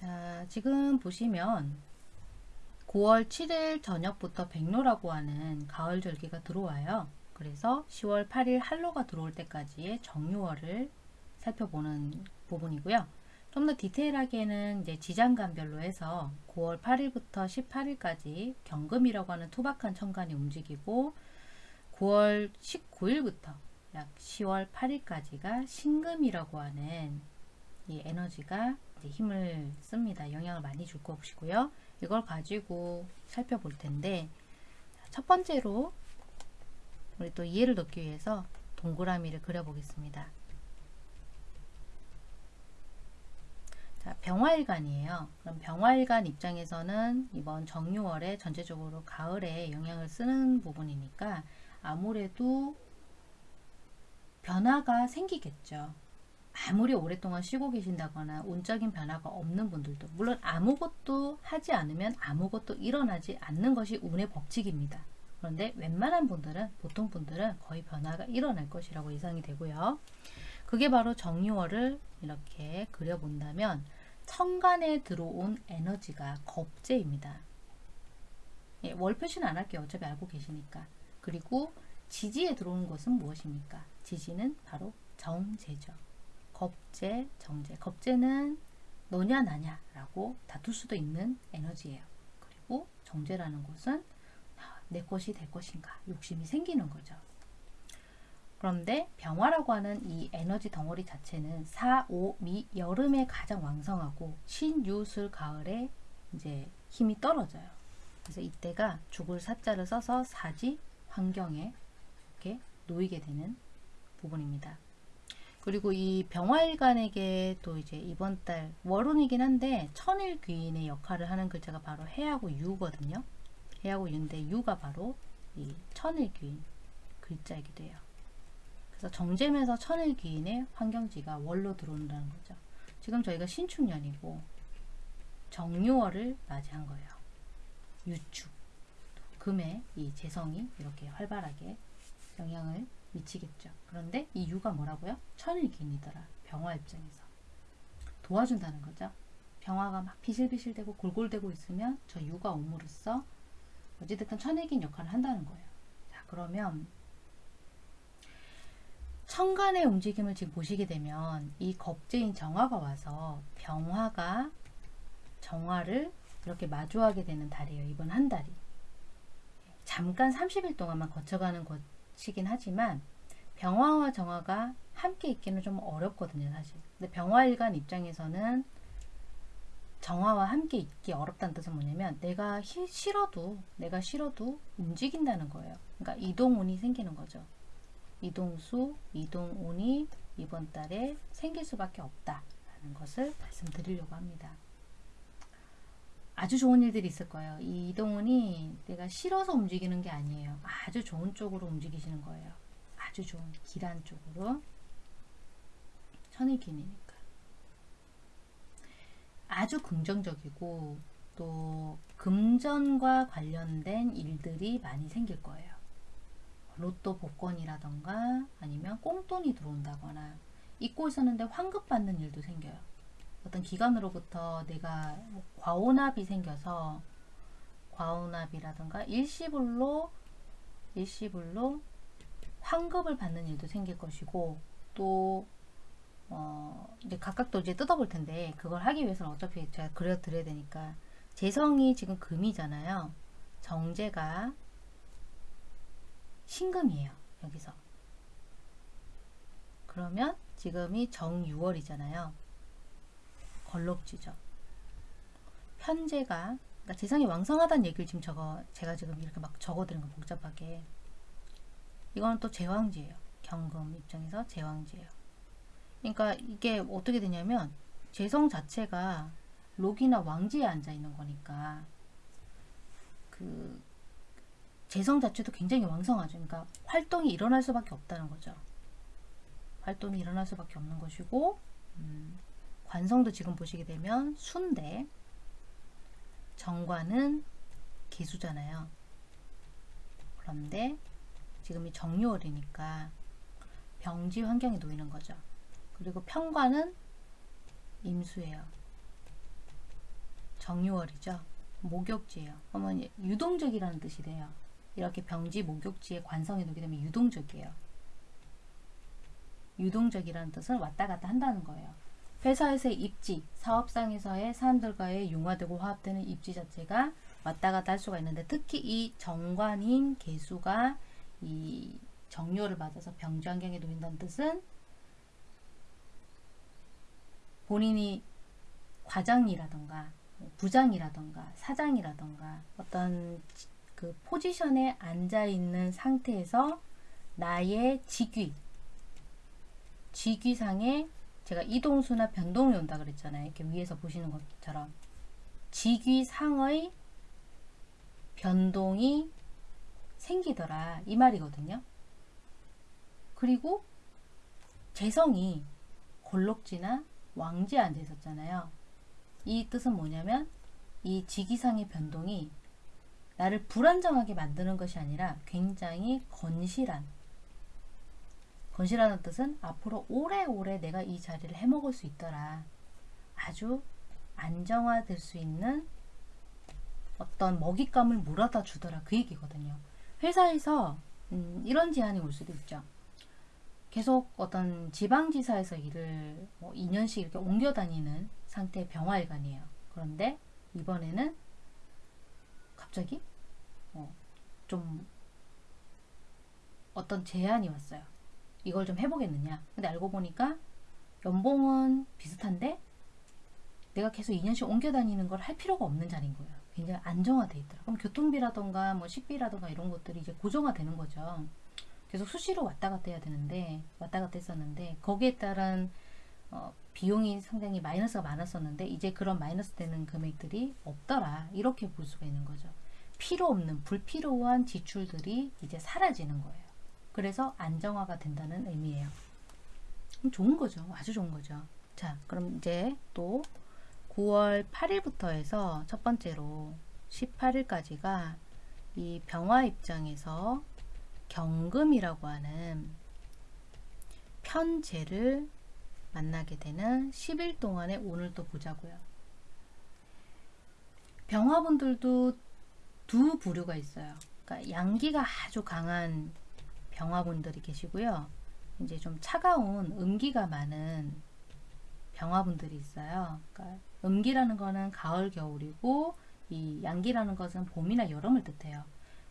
Speaker 1: 자 지금 보시면 9월 7일 저녁부터 백로라고 하는 가을 절기가 들어와요. 그래서 10월 8일 한로가 들어올 때까지의 정유월을 살펴보는 부분이고요. 좀 더 디테일하게는 이제 지장간별로 해서 9월 8일부터 18일까지 경금이라고 하는 투박한 천간이 움직이고 9월 19일부터 약 10월 8일까지가 신금이라고 하는 이 에너지가 힘을 씁니다. 영향을 많이 줄 것이고요. 이걸 가지고 살펴볼 텐데 첫 번째로 우리 또 이해를 돕기 위해서 동그라미를 그려보겠습니다. 자, 병화일간이에요. 그럼 병화일간 입장에서는 이번 정유월에 전체적으로 가을에 영향을 쓰는 부분이니까 아무래도 변화가 생기겠죠. 아무리 오랫동안 쉬고 계신다거나 운적인 변화가 없는 분들도 물론 아무것도 하지 않으면 아무것도 일어나지 않는 것이 운의 법칙입니다. 그런데 웬만한 분들은 보통 분들은 거의 변화가 일어날 것이라고 예상이 되고요. 그게 바로 정유월을 이렇게 그려본다면 천간에 들어온 에너지가 겁재입니다. 예, 월 표시는 안 할게요. 어차피 알고 계시니까. 그리고 지지에 들어오는 것은 무엇입니까? 지지는 바로 정제죠. 겁재, 정제. 겁재는 너냐 나냐 라고 다툴 수도 있는 에너지예요. 그리고 정제라는 것은 아, 내 것이 될 것인가 욕심이 생기는 거죠. 그런데 병화라고 하는 이 에너지 덩어리 자체는 4, 5, 미 여름에 가장 왕성하고 신 유 술 가을에 이제 힘이 떨어져요. 그래서 이때가 죽을 사자를 써서 사지 환경에 이렇게 놓이게 되는 부분입니다. 그리고 이 병화일간에게 또 이제 이번 달 월운이긴 한데 천일귀인의 역할을 하는 글자가 바로 해하고 유거든요. 해하고 유인데 유가 바로 이 천일귀인 글자이기도 해요. 그래서 정제면서 천일귀인의 환경지가 월로 들어온다는 거죠. 지금 저희가 신축년이고 정유월을 맞이한 거예요. 유축, 금의 이 재성이 이렇게 활발하게 영향을 미치겠죠. 그런데 이 유가 뭐라고요? 천일귀인이더라. 병화 입장에서. 도와준다는 거죠. 병화가 막 비실비실대고 골골대고 있으면 저 유가 옴으로써 어찌됐든 천일귀인 역할을 한다는 거예요. 자 그러면 천간의 움직임을 지금 보시게 되면 이 겁재인 정화가 와서 병화가 정화를 이렇게 마주하게 되는 달이에요. 이번 한 달이. 잠깐 30일 동안만 거쳐가는 것이긴 하지만 병화와 정화가 함께 있기는 좀 어렵거든요. 사실. 근데 병화일간 입장에서는 정화와 함께 있기 어렵다는 뜻은 뭐냐면 내가 싫어도 내가 싫어도 움직인다는 거예요. 그러니까 이동운이 생기는 거죠. 이동수, 이동운이 이번 달에 생길 수밖에 없다라는 것을 말씀드리려고 합니다. 아주 좋은 일들이 있을 거예요. 이 이동운이 내가 싫어서 움직이는 게 아니에요. 아주 좋은 쪽으로 움직이시는 거예요. 아주 좋은 길한 쪽으로 천일기니까 아주 긍정적이고 또 금전과 관련된 일들이 많이 생길 거예요. 로또 복권이라던가 아니면 꽁돈이 들어온다거나 잊고 있었는데 환급 받는 일도 생겨요. 어떤 기관으로부터 내가 뭐 과오납이 생겨서 과오납이라던가 일시불로 일시불로 환급을 받는 일도 생길 것이고 또 어, 이제 각각 또 이제 뜯어볼 텐데 그걸 하기 위해서는 어차피 제가 그려드려야 되니까 재성이 지금 금이잖아요. 정제가 신금이에요. 여기서. 그러면 지금이 정유월이잖아요. 걸록지죠. 현재가 그러니까 재성이 왕성하다는 얘기를 지금 적어 제가 지금 이렇게 막 적어드린 거 복잡하게 이거는 또 제왕지예요. 경금 입장에서 제왕지예요. 그러니까 이게 어떻게 되냐면 재성 자체가 록이나 왕지에 앉아 있는 거니까 그 재성 자체도 굉장히 왕성하죠. 그러니까 활동이 일어날 수밖에 없다는 거죠. 활동이 일어날 수밖에 없는 것이고 음, 관성도 지금 보시게 되면 순대 정관은 개수잖아요. 그런데 지금이 정유월이니까 병지 환경에 놓이는 거죠. 그리고 평관은 임수예요. 정유월이죠. 목욕지예요. 그러면 유동적이라는 뜻이 돼요. 이렇게 병지 목욕지에 관성이 놓게 되면 유동적이에요. 유동적이라는 뜻은 왔다 갔다 한다는 거예요. 회사에서의 입지, 사업상에서의 사람들과의 융화되고 화합되는 입지 자체가 왔다 갔다 할 수가 있는데 특히 이 정관인 개수가 이 정료를 맞아서 병주환경에 놓인다는 뜻은 본인이 과장이라던가 부장이라던가 사장이라던가 어떤 그 포지션에 앉아 있는 상태에서 나의 직위 직위상에 제가 이동수나 변동이 온다 그랬잖아요. 이렇게 위에서 보시는 것처럼 직위상의 변동이 생기더라 이 말이거든요. 그리고 재성이 골록지나 왕지에 앉아 있었잖아요. 이 뜻은 뭐냐면 이 직위상의 변동이 나를 불안정하게 만드는 것이 아니라 굉장히 건실한 건실하는 뜻은 앞으로 오래오래 내가 이 자리를 해먹을 수 있더라. 아주 안정화될 수 있는 어떤 먹잇감을 물어다 주더라. 그 얘기거든요. 회사에서 음, 이런 제안이 올 수도 있죠. 계속 어떤 지방지사에서 일을 뭐 2년씩 이렇게 옮겨 다니는 상태의 병화일간이에요. 그런데 이번에는 갑자기 어, 좀 어떤 제안이 왔어요. 이걸 좀 해보겠느냐. 근데 알고 보니까 연봉은 비슷한데 내가 계속 2년씩 옮겨 다니는 걸 할 필요가 없는 자리인 거예요. 굉장히 안정화돼 있더라. 그럼 교통비라던가 뭐 식비라던가 이런 것들이 이제 고정화되는 거죠. 계속 수시로 왔다 갔다 해야 되는데 왔다 갔다 했었는데 거기에 따른 어, 비용이 상당히 마이너스가 많았었는데 이제 그런 마이너스 되는 금액들이 없더라. 이렇게 볼 수가 있는 거죠. 필요 없는 불필요한 지출들이 이제 사라지는 거예요. 그래서 안정화가 된다는 의미예요. 좋은 거죠. 아주 좋은 거죠. 자, 그럼 이제 또 9월 8일부터 해서 첫 번째로 18일까지가 이 병화 입장에서 경금이라고 하는 편제를 만나게 되는 10일 동안의 오늘 또 보자고요. 병화분들도 두 부류가 있어요. 그러니까 양기가 아주 강한 병화분들이 계시고요. 이제 좀 차가운 음기가 많은 병화분들이 있어요. 그러니까 음기라는 거는 가을, 겨울이고 이 양기라는 것은 봄이나 여름을 뜻해요.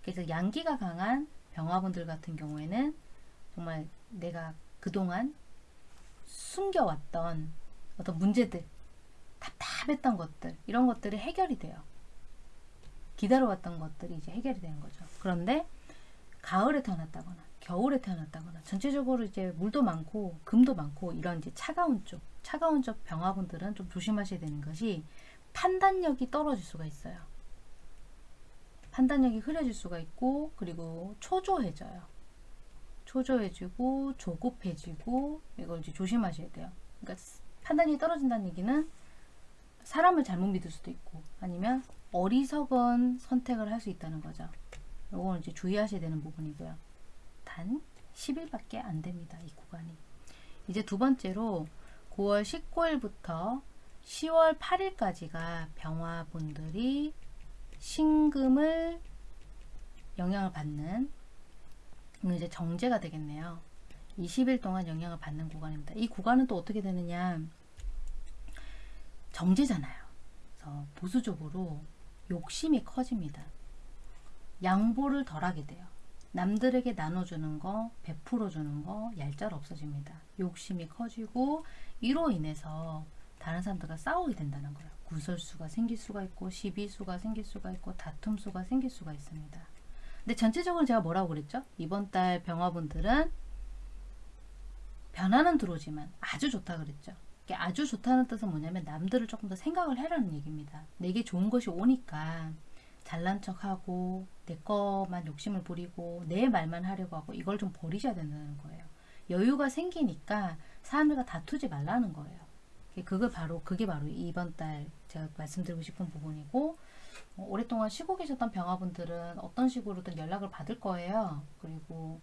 Speaker 1: 그래서 양기가 강한 병화분들 같은 경우에는 정말 내가 그동안 숨겨왔던 어떤 문제들, 답답했던 것들, 이런 것들이 해결이 돼요. 기다려왔던 것들이 이제 해결이 되는 거죠. 그런데 가을에 태어났다거나 겨울에 태어났다거나 전체적으로 이제 물도 많고 금도 많고 이런 이제 차가운 쪽, 차가운 쪽 병화분들은 좀 조심하셔야 되는 것이 판단력이 떨어질 수가 있어요. 판단력이 흐려질 수가 있고 그리고 초조해져요. 초조해지고 조급해지고 이걸 이제 조심하셔야 돼요. 그러니까 판단이 떨어진다는 얘기는 사람을 잘못 믿을 수도 있고 아니면 어리석은 선택을 할 수 있다는 거죠. 이건 이제 주의하셔야 되는 부분이고요. 단 10일밖에 안 됩니다. 이 구간이. 이제 두 번째로 9월 19일부터 10월 8일까지가 병화분들이 신금을 영향을 받는 이제 정제가 되겠네요. 20일 동안 영향을 받는 구간입니다. 이 구간은 또 어떻게 되느냐 정제잖아요. 그래서 보수적으로 욕심이 커집니다. 양보를 덜하게 돼요. 남들에게 나눠주는 거, 베풀어주는 거 얄짤 없어집니다. 욕심이 커지고 이로 인해서 다른 사람들과 싸우게 된다는 거예요. 구설수가 생길 수가 있고 시비수가 생길 수가 있고 다툼수가 생길 수가 있습니다. 근데 전체적으로 제가 뭐라고 그랬죠? 이번 달 병화분들은 변화는 들어오지만 아주 좋다 그랬죠. 아주 좋다는 뜻은 뭐냐면 남들을 조금 더 생각을 해라는 얘기입니다. 내게 좋은 것이 오니까 잘난 척하고 내 것만 욕심을 부리고 내 말만 하려고 하고 이걸 좀 버리셔야 된다는 거예요. 여유가 생기니까 사람들과 다투지 말라는 거예요. 그게 바로 그게 바로 이번 달 제가 말씀드리고 싶은 부분이고 어, 오랫동안 쉬고 계셨던 병화분들은 어떤 식으로든 연락을 받을 거예요. 그리고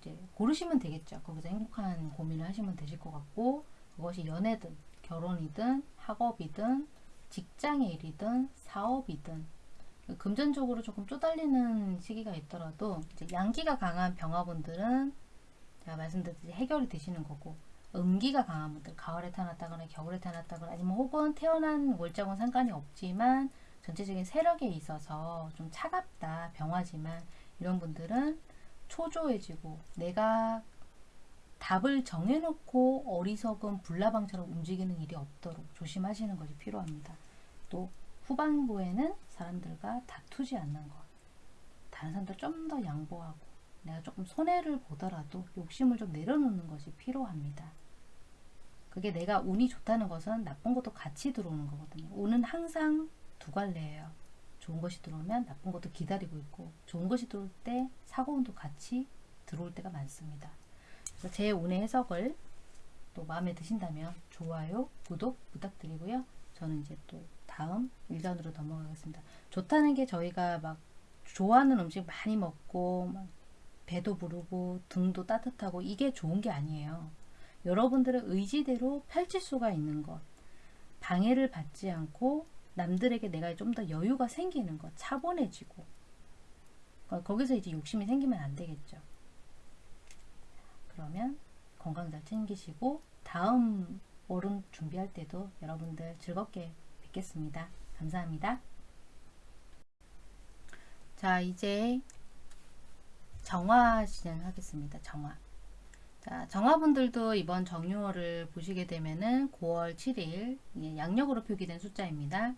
Speaker 1: 이제 고르시면 되겠죠. 거기서 행복한 고민을 하시면 되실 것 같고 그것이 연애든 결혼이든 학업이든 직장의 일이든 사업이든 금전적으로 조금 쪼달리는 시기가 있더라도 양기가 강한 병화분들은 제가 말씀드렸듯이 해결이 되시는 거고 음기가 강한 분들 가을에 태어났다거나 겨울에 태어났다거나 아니면 혹은 태어난 월자곤 상관이 없지만 전체적인 세력에 있어서 좀 차갑다 병화지만 이런 분들은 초조해지고 내가 답을 정해놓고 어리석은 불나방처럼 움직이는 일이 없도록 조심하시는 것이 필요합니다. 또 후반부에는 사람들과 다투지 않는 것. 다른 사람들 좀 더 양보하고 내가 조금 손해를 보더라도 욕심을 좀 내려놓는 것이 필요합니다. 그게 내가 운이 좋다는 것은 나쁜 것도 같이 들어오는 거거든요. 운은 항상 두 갈래예요. 좋은 것이 들어오면 나쁜 것도 기다리고 있고 좋은 것이 들어올 때 사고운도 같이 들어올 때가 많습니다. 제 운의 해석을 또 마음에 드신다면 좋아요, 구독 부탁드리고요. 저는 이제 또 다음 일간으로 넘어가겠습니다. 좋다는 게 저희가 막 좋아하는 음식 많이 먹고 막 배도 부르고 등도 따뜻하고 이게 좋은 게 아니에요. 여러분들의 의지대로 펼칠 수가 있는 것, 방해를 받지 않고 남들에게 내가 좀 더 여유가 생기는 것, 차분해지고 어, 거기서 이제 욕심이 생기면 안 되겠죠. 그러면 건강 잘 챙기시고 다음 월은 준비할 때도 여러분들 즐겁게 뵙겠습니다. 감사합니다. 자 이제 정화 진행하겠습니다. 정화. 자, 정화분들도 이번 정유월을 보시게 되면은 9월 7일 예, 양력으로 표기된 숫자입니다.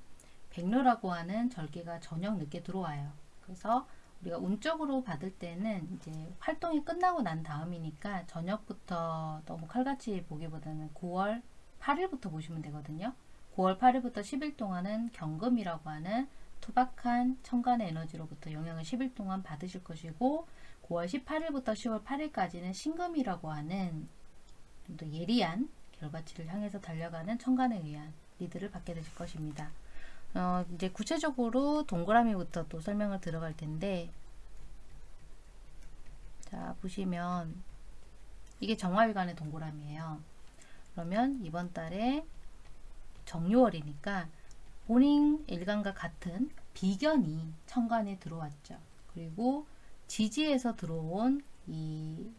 Speaker 1: 백로라고 하는 절기가 저녁 늦게 들어와요. 그래서 우리가 운적으로 받을 때는 이제 활동이 끝나고 난 다음이니까 저녁부터 너무 칼같이 보기보다는 9월 8일부터 보시면 되거든요. 9월 8일부터 10일 동안은 경금이라고 하는 투박한 천간의 에너지로부터 영향을 10일 동안 받으실 것이고 9월 18일부터 10월 8일까지는 신금이라고 하는 좀 더 예리한 결과치를 향해서 달려가는 천간에 의한 리드를 받게 되실 것입니다. 어, 이제 구체적으로 동그라미부터 또 설명을 들어갈 텐데 자 보시면 이게 정화일간의 동그라미예요. 그러면 이번 달에 정유월이니까 본인 일간과 같은 비견이 천간에 들어왔죠. 그리고 지지에서 들어온 이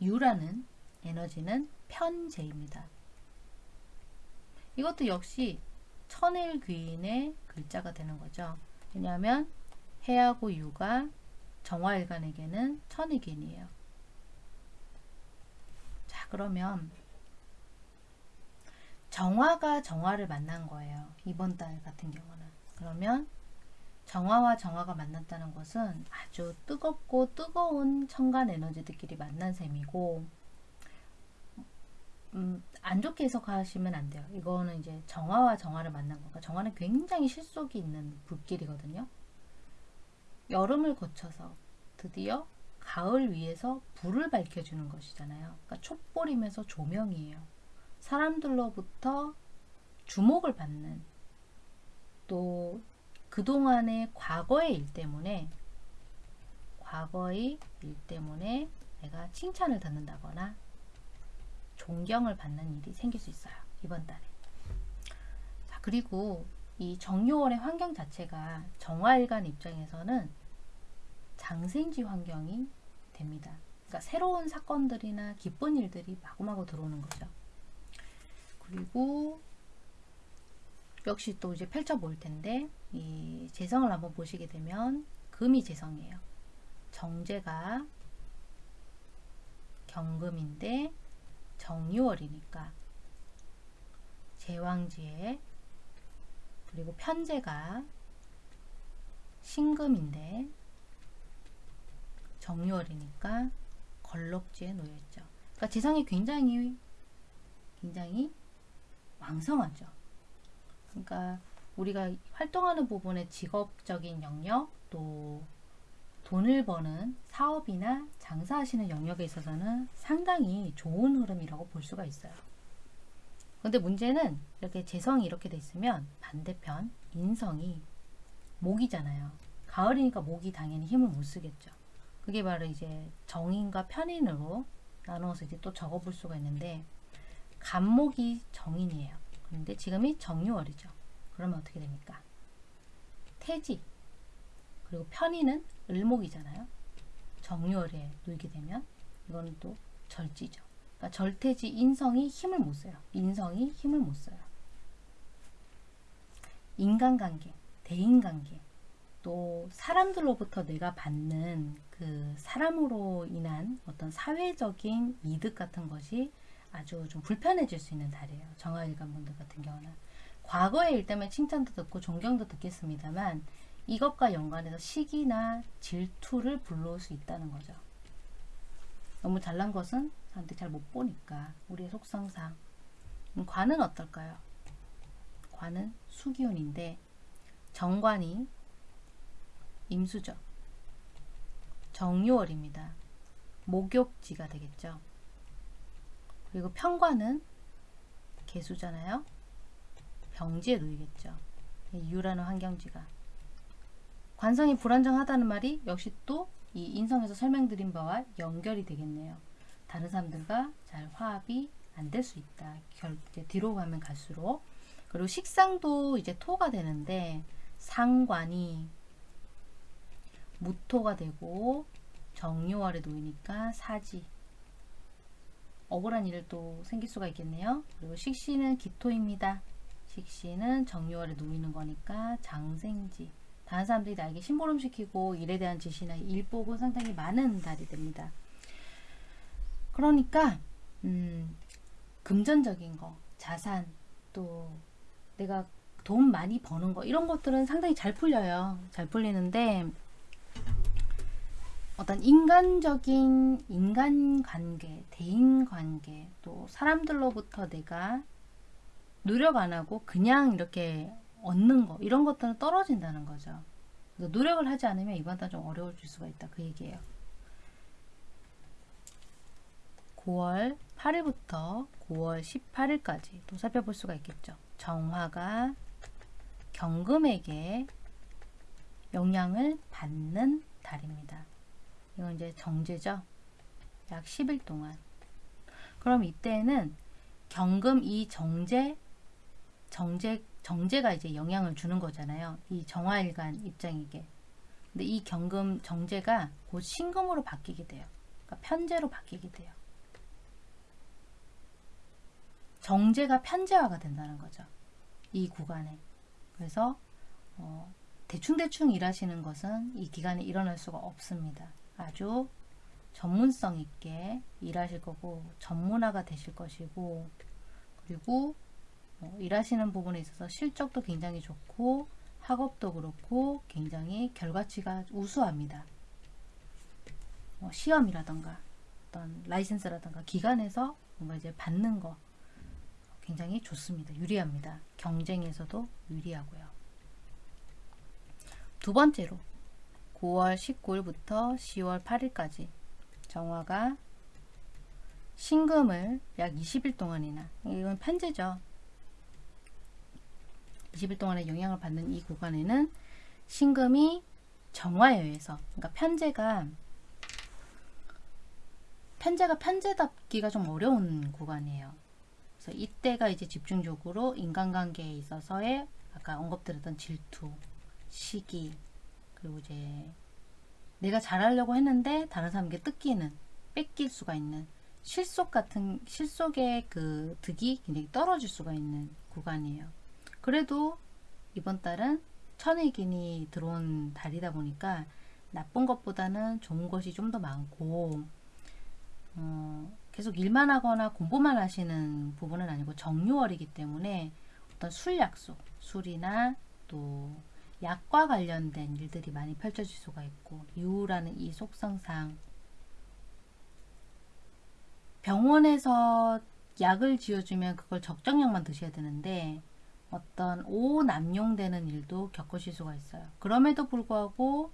Speaker 1: 유라는 에너지는 편재입니다. 이것도 역시 천일 귀인의 글자가 되는 거죠. 왜냐하면 해하고 유가 정화일간에게는 천일 귀인이에요. 자 그러면 정화가 정화를 만난 거예요. 이번 달 같은 경우는. 그러면 정화와 정화가 만났다는 것은 아주 뜨겁고 뜨거운 천간 에너지들끼리 만난 셈이고 음, 안 좋게 해석하시면 안 돼요. 이거는 이제 정화와 정화를 만난 거가 정화는 굉장히 실속이 있는 불길이거든요. 여름을 거쳐서 드디어 가을 위에서 불을 밝혀주는 것이잖아요. 그러니까 촛불이면서 조명이에요. 사람들로부터 주목을 받는 또 그동안의 과거의 일 때문에 과거의 일 때문에 내가 칭찬을 듣는다거나 존경을 받는 일이 생길 수 있어요. 이번 달에. 자, 그리고 이 정요월의 환경 자체가 정화일간 입장에서는 장생지 환경이 됩니다. 그러니까 새로운 사건들이나 기쁜 일들이 마구마구 들어오는 거죠. 그리고 역시 또 이제 펼쳐 볼 텐데 이 재성을 한번 보시게 되면 금이 재성이에요. 정제가 경금인데 정유월이니까 제왕지에 그리고 편제가 신금인데 정유월이니까 걸럭지에 놓여있죠. 그러니까 재성이 굉장히 굉장히 왕성하죠. 그러니까 우리가 활동하는 부분의 직업적인 영역 또 돈을 버는 사업이나 장사하시는 영역에 있어서는 상당히 좋은 흐름이라고 볼 수가 있어요. 근데 문제는 이렇게 재성이 이렇게 돼 있으면 반대편 인성이 목이잖아요. 가을이니까 목이 당연히 힘을 못 쓰겠죠. 그게 바로 이제 정인과 편인으로 나누어서 이제 또 적어 볼 수가 있는데 간목이 정인이에요. 그런데 지금이 정유월이죠. 그러면 어떻게 됩니까? 태지 그리고 편인은 을목이잖아요. 정유월에 놓이게 되면 이거는 또 절지죠. 그러니까 절태지 인성이 힘을 못 써요. 인성이 힘을 못 써요. 인간관계, 대인관계 또 사람들로부터 내가 받는 그 사람으로 인한 어떤 사회적인 이득 같은 것이 아주 좀 불편해질 수 있는 달이에요. 정화일관 분들 같은 경우는. 과거의 일 때문에 칭찬도 듣고 존경도 듣겠습니다만 이것과 연관해서 시기나 질투를 불러올 수 있다는 거죠. 너무 잘난 것은 사람들이 잘 못 보니까 우리의 속성상 음, 관은 어떨까요? 관은 수기운인데 정관이 임수죠. 정유월입니다. 목욕지가 되겠죠. 그리고 편관은 개수잖아요. 병지에 놓이겠죠. 유라는 환경지가. 관성이 불안정하다는 말이 역시 또 이 인성에서 설명드린 바와 연결이 되겠네요. 다른 사람들과 잘 화합이 안 될 수 있다. 결, 이제 뒤로 가면 갈수록. 그리고 식상도 이제 토가 되는데 상관이 무토가 되고 정유월에 놓이니까 사지 억울한 또 생길 수가 있겠네요. 그리고 식신은 기토입니다. 식신은 정유월에 놓이는 거니까 장생지 다른 사람들이 나에게 심부름시키고 일에 대한 지시나 일복은 상당히 많은 달이 됩니다. 그러니까 음, 금전적인 거, 자산, 또 내가 돈 많이 버는 거 이런 것들은 상당히 잘 풀려요. 잘 풀리는데 어떤 인간적인 인간관계, 대인관계, 또 사람들로부터 내가 노력 안 하고 그냥 이렇게 얻는 거 이런 것들은 떨어진다는 거죠. 노력을 하지 않으면 이번 달 좀 어려워질 수가 있다 그 얘기예요. 9월 8일부터 9월 18일까지 또 살펴볼 수가 있겠죠. 정화가 경금에게 영향을 받는 달입니다. 이건 이제 정제죠. 약 10일 동안. 그럼 이때는 경금 이 정제 정제 정제가 이제 영향을 주는 거잖아요. 이 정화일간 입장에게. 근데 이 경금 정제가 곧 신금으로 바뀌게 돼요. 그러니까 편제로 바뀌게 돼요. 정제가 편제화가 된다는 거죠. 이 구간에. 그래서 어, 대충대충 일하시는 것은 이 기간에 일어날 수가 없습니다. 아주 전문성 있게 일하실 거고 전문화가 되실 것이고 그리고 어, 일하시는 부분에 있어서 실적도 굉장히 좋고 학업도 그렇고 굉장히 결과치가 우수합니다. 어, 시험이라던가 어떤 라이센스라던가 기관에서 뭔가 이제 받는 거 굉장히 좋습니다. 유리합니다. 경쟁에서도 유리하고요. 두 번째로 9월 19일부터 10월 8일까지 정화가 신금을 약 20일 동안이나 이건 편제죠. 20일 동안의 영향을 받는 이 구간에는 신금이 정화에 의해서 그러니까 편제가 편제가 편제답기가 좀 어려운 구간이에요. 그래서 이때가 이제 집중적으로 인간관계에 있어서의 아까 언급드렸던 질투, 시기, 그리고 이제 내가 잘하려고 했는데 다른 사람에게 뜯기는, 뺏길 수가 있는 실속 같은 실속의 그 득이 굉장히 떨어질 수가 있는 구간이에요. 그래도 이번 달은 천의긴이 들어온 달이다 보니까 나쁜 것보다는 좋은 것이 좀 더 많고 어, 계속 일만 하거나 공부만 하시는 부분은 아니고 정유월이기 때문에 어떤 술 약속, 술이나 또 약과 관련된 일들이 많이 펼쳐질 수가 있고 유라는 이 속성상. 병원에서 약을 지어주면 그걸 적정량만 드셔야 되는데 어떤 오남용되는 일도 겪으실 수가 있어요. 그럼에도 불구하고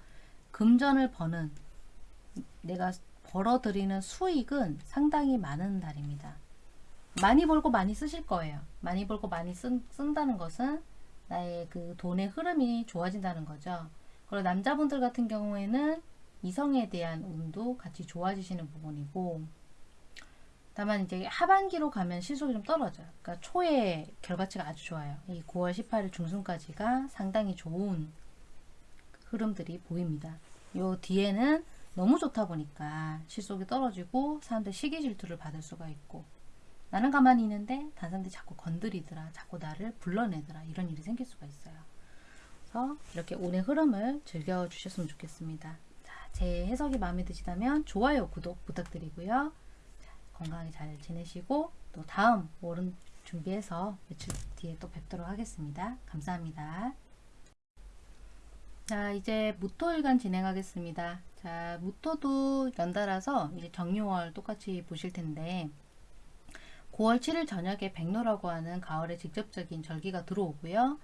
Speaker 1: 금전을 버는 내가 벌어들이는 수익은 상당히 많은 달입니다. 많이 벌고 많이 쓰실 거예요. 많이 벌고 많이 쓴, 쓴다는 것은 나의 그 돈의 흐름이 좋아진다는 거죠. 그리고 남자분들 같은 경우에는 이성에 대한 운도 같이 좋아지시는 부분이고 다만 이제 하반기로 가면 실속이 좀 떨어져요. 그러니까 초에 결과치가 아주 좋아요. 이 9월 18일 중순까지가 상당히 좋은 흐름들이 보입니다. 요 뒤에는 너무 좋다 보니까 실속이 떨어지고 사람들 시기 질투를 받을 수가 있고 나는 가만히 있는데 다른 사람들이 자꾸 건드리더라 자꾸 나를 불러내더라 이런 일이 생길 수가 있어요 그래서 이렇게 운의 흐름을 즐겨 주셨으면 좋겠습니다. 자, 제 해석이 마음에 드시다면 좋아요, 구독 부탁드리고요. 자, 건강히 잘 지내시고 또 다음 월은 준비해서 며칠 뒤에 또 뵙도록 하겠습니다. 감사합니다. 자, 이제 무토일간 진행하겠습니다. 자, 무토도 연달아서 이제 정유월 똑같이 보실 텐데 9월 7일 저녁에 백로라고 하는 가을의 직접적인 절기가 들어오고요.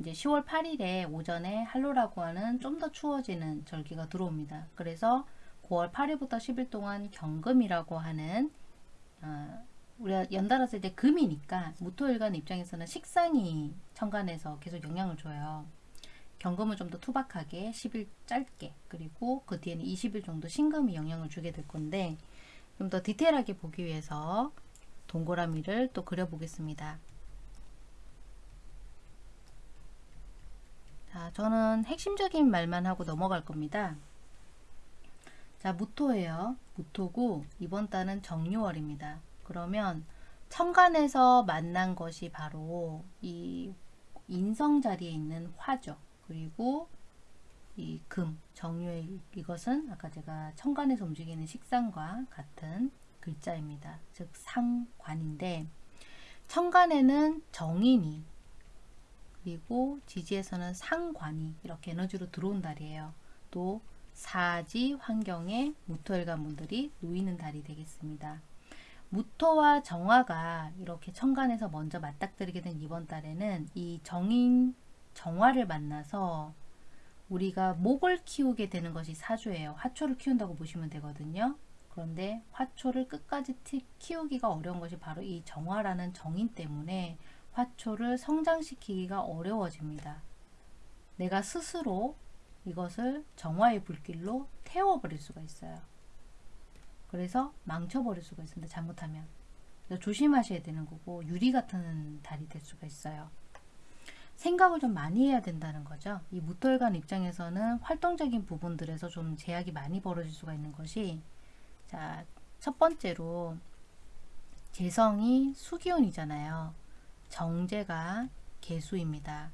Speaker 1: 이제 10월 8일에 오전에 한로라고 하는 좀 더 추워지는 절기가 들어옵니다. 그래서 9월 8일부터 10일 동안 경금이라고 하는 어, 우리가 연달아서 이제 금이니까 무토일간 입장에서는 식상이 천간에서 계속 영향을 줘요. 경금은 좀 더 투박하게 10일 짧게 그리고 그 뒤에는 20일 정도 신금이 영향을 주게 될 건데 좀 더 디테일하게 보기 위해서 동그라미를 또 그려보겠습니다. 자, 저는 핵심적인 말만 하고 넘어갈 겁니다. 자, 무토예요. 무토고 이번 달은 정유월입니다. 그러면 천간에서 만난 것이 바로 이 인성 자리에 있는 화죠. 그리고 이 금, 정유의 이것은 아까 제가 천간에서 움직이는 식상과 같은 글자입니다. 즉 상관인데 천간에는 정인이 그리고 지지에서는 상관이 이렇게 에너지로 들어온 달이에요. 또 사지 환경에 무토일관 분들이 놓이는 달이 되겠습니다. 무토와 정화가 이렇게 천간에서 먼저 맞닥뜨리게 된 이번 달에는 이 정인 정화를 만나서 우리가 목을 키우게 되는 것이 사주예요. 화초를 키운다고 보시면 되거든요. 그런데 화초를 끝까지 키우기가 어려운 것이 바로 이 정화라는 정인 때문에 화초를 성장시키기가 어려워집니다. 내가 스스로 이것을 정화의 불길로 태워버릴 수가 있어요. 그래서 망쳐버릴 수가 있습니다. 잘못하면. 조심하셔야 되는 거고 유리 같은 달이 될 수가 있어요. 생각을 좀 많이 해야 된다는 거죠. 이 무토일간 입장에서는 활동적인 부분들에서 좀 제약이 많이 벌어질 수가 있는 것이 자, 첫 번째로 재성이 수기운이잖아요. 정제가 개수입니다.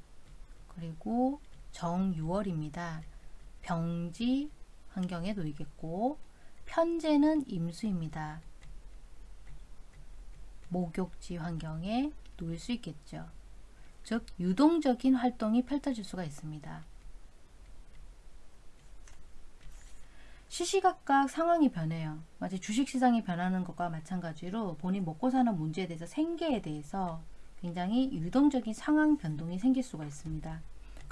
Speaker 1: 그리고 정유월입니다. 병지 환경에 놓이겠고 편제는 임수입니다. 목욕지 환경에 놓일 수 있겠죠. 즉 유동적인 활동이 펼쳐질 수가 있습니다. 시시각각 상황이 변해요. 마치 주식시장이 변하는 것과 마찬가지로 본인 먹고 사는 문제에 대해서 생계에 대해서 굉장히 유동적인 상황 변동이 생길 수가 있습니다.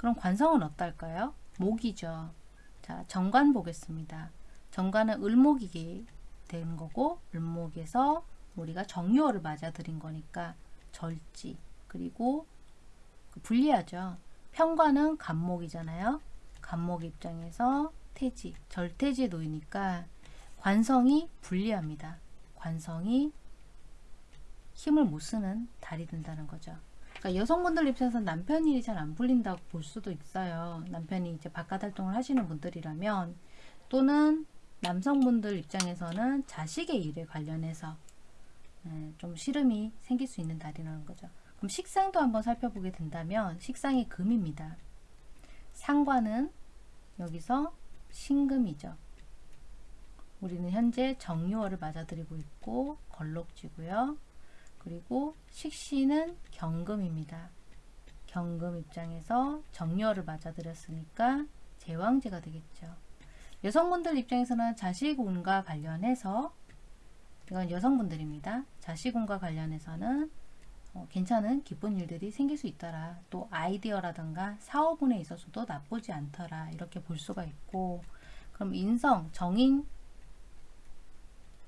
Speaker 1: 그럼 관성은 어떨까요? 목이죠. 자, 정관 보겠습니다. 정관은 을목이 되는 거고 을목에서 우리가 정유월을 맞아들인 거니까 절지 그리고 그 분리하죠. 편관은 간목이잖아요. 간목 입장에서 태지, 절태지에 놓이니까 관성이 불리합니다. 관성이 힘을 못 쓰는 달이 된다는 거죠. 그러니까 여성분들 입장에서 남편 일이 잘 안 풀린다고 볼 수도 있어요. 남편이 이제 바깥 활동을 하시는 분들이라면 또는 남성분들 입장에서는 자식의 일에 관련해서 네, 좀 시름이 생길 수 있는 달이라는 거죠. 그럼 식상도 한번 살펴보게 된다면 식상이 금입니다. 상관은 여기서 신금이죠. 우리는 현재 정유월을 맞아들이고 있고 걸록지고요. 그리고 식신은 경금입니다. 경금 입장에서 정유월을 맞아들였으니까 제왕제가 되겠죠. 여성분들 입장에서는 자식운과 관련해서 이건 여성분들입니다. 자식운과 관련해서는 어, 괜찮은 기쁜 일들이 생길 수 있더라. 또 아이디어라든가 사업운에 있어서도 나쁘지 않더라. 이렇게 볼 수가 있고 그럼 인성, 정인,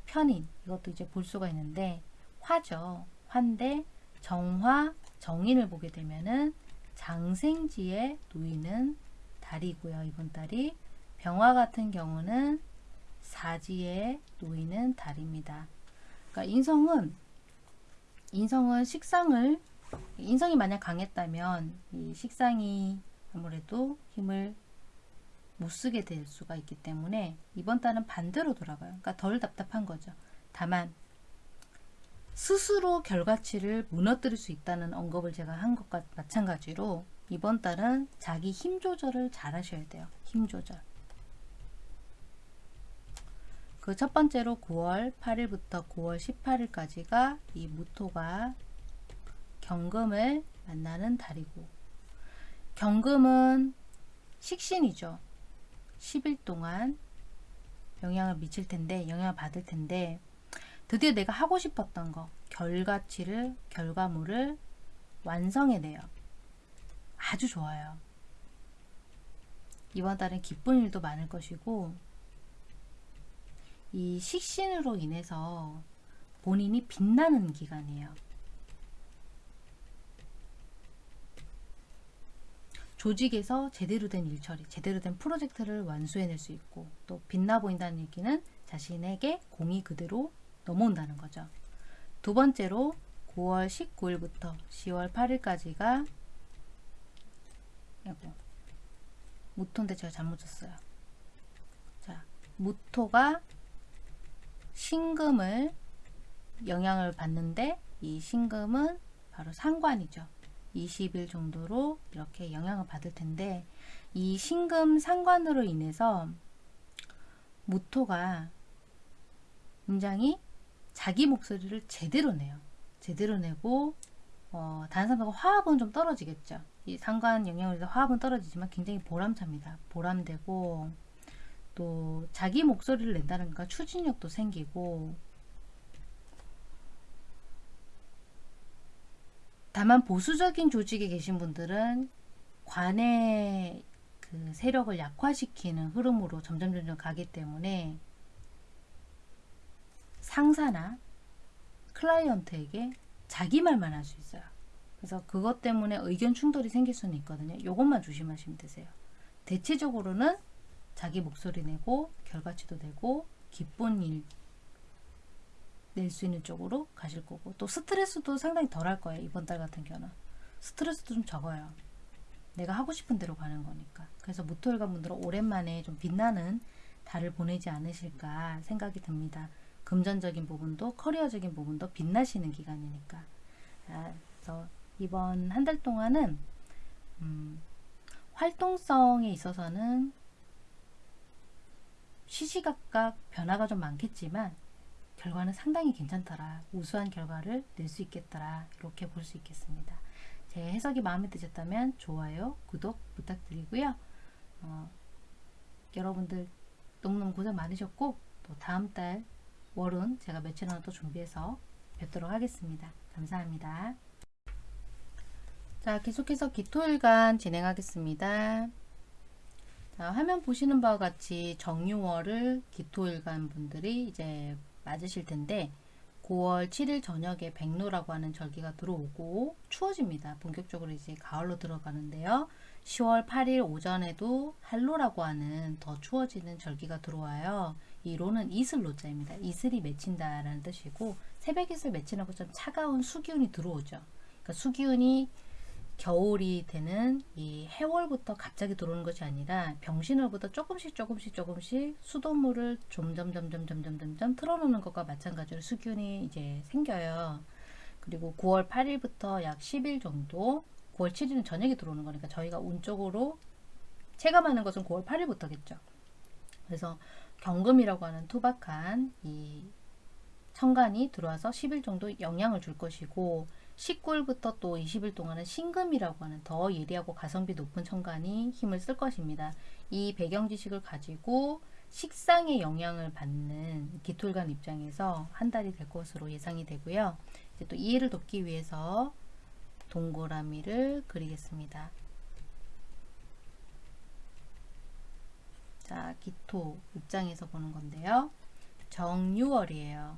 Speaker 1: 편인 이것도 이제 볼 수가 있는데 화죠. 화인데 정화, 정인을 보게 되면은 장생지에 놓이는 달이고요. 이번 달이 병화 같은 경우는 사지에 놓이는 달입니다. 그러니까 인성은 인성은 식상을 인성이 만약 강했다면 이 식상이 아무래도 힘을 못 쓰게 될 수가 있기 때문에 이번 달은 반대로 돌아가요. 그러니까 덜 답답한 거죠. 다만 스스로 결과치를 무너뜨릴 수 있다는 언급을 제가 한 것과 마찬가지로 이번 달은 자기 힘 조절을 잘 하셔야 돼요. 힘 조절. 그 첫 번째로 9월 8일부터 9월 18일까지가 이 무토가 경금을 만나는 달이고 경금은 식신이죠. 10일 동안 영향을 미칠 텐데 영향을 받을 텐데 드디어 내가 하고 싶었던 거 결과치를 결과물을 완성해내요. 아주 좋아요. 이번 달은 기쁜 일도 많을 것이고 이 식신으로 인해서 본인이 빛나는 기간이에요. 조직에서 제대로 된 일처리, 제대로 된 프로젝트를 완수해낼 수 있고 또 빛나 보인다는 얘기는 자신에게 공이 그대로 넘어온다는 거죠. 두 번째로 9월 19일부터 10월 8일까지가 아이고 무토인데 제가 잘못 쳤어요. 자, 무토가 신금을 영향을 받는데 이 신금은 바로 상관이죠. 20일 정도로 이렇게 영향을 받을 텐데 이 신금 상관으로 인해서 무토가 굉장히 자기 목소리를 제대로 내요. 제대로 내고 어, 다른 사람과 화합은 좀 떨어지겠죠. 이 상관 영향으로 해서 화합은 떨어지지만 굉장히 보람찹니다. 보람되고 또 자기 목소리를 낸다는 거 추진력도 생기고 다만 보수적인 조직에 계신 분들은 관의 그 세력을 약화시키는 흐름으로 점점 점점 가기 때문에 상사나 클라이언트에게 자기 말만 할 수 있어요. 그래서 그것 때문에 의견 충돌이 생길 수는 있거든요. 이것만 조심하시면 되세요. 대체적으로는 자기 목소리 내고 결과치도 내고 기쁜 일 낼 수 있는 쪽으로 가실 거고 또 스트레스도 상당히 덜 할 거예요. 이번 달 같은 경우는 스트레스도 좀 적어요. 내가 하고 싶은 대로 가는 거니까. 그래서 무토일관 분들은 오랜만에 좀 빛나는 달을 보내지 않으실까 생각이 듭니다. 금전적인 부분도 커리어적인 부분도 빛나시는 기간이니까. 아, 그래서 이번 한 달 동안은 음, 활동성에 있어서는 시시각각 변화가 좀 많겠지만 결과는 상당히 괜찮더라. 우수한 결과를 낼 수 있겠더라. 이렇게 볼 수 있겠습니다. 제 해석이 마음에 드셨다면 좋아요, 구독 부탁드리고요. 어, 여러분들 너무너무 고생 많으셨고 또 다음 달 월은 제가 며칠 하나 또 준비해서 뵙도록 하겠습니다. 감사합니다. 자, 계속해서 기토일간 진행하겠습니다. 자, 화면 보시는 바와 같이 정유월을 기토일간 분들이 이제 맞으실 텐데 9월 7일 저녁에 백로라고 하는 절기가 들어오고 추워집니다. 본격적으로 이제 가을로 들어가는데요. 10월 8일 오전에도 한로라고 하는 더 추워지는 절기가 들어와요. 이 로는 이슬로자입니다. 이슬이 맺힌다라는 뜻이고 새벽 이슬 맺히는 것처럼 차가운 수기운이 들어오죠. 그러니까 수기운이 겨울이 되는 이 해월부터 갑자기 들어오는 것이 아니라 병신월부터 조금씩 조금씩 조금씩 수돗물을 점점 점점 점점 점점 틀어놓는 것과 마찬가지로 수균이 이제 생겨요. 그리고 9월 8일부터 약 10일 정도 9월 7일은 저녁에 들어오는 거니까 저희가 운쪽으로 체감하는 것은 9월 8일부터겠죠. 그래서 경금이라고 하는 투박한 이 천간이 들어와서 10일 정도 영향을 줄 것이고 19일부터 또 20일 동안은 신금이라고 하는 더 예리하고 가성비 높은 천간이 힘을 쓸 것입니다. 이 배경 지식을 가지고 식상에 영향을 받는 기토일관 입장에서 한 달이 될 것으로 예상이 되고요. 이제 또 이해를 돕기 위해서 동그라미를 그리겠습니다. 자, 기토 입장에서 보는 건데요. 정유월이에요.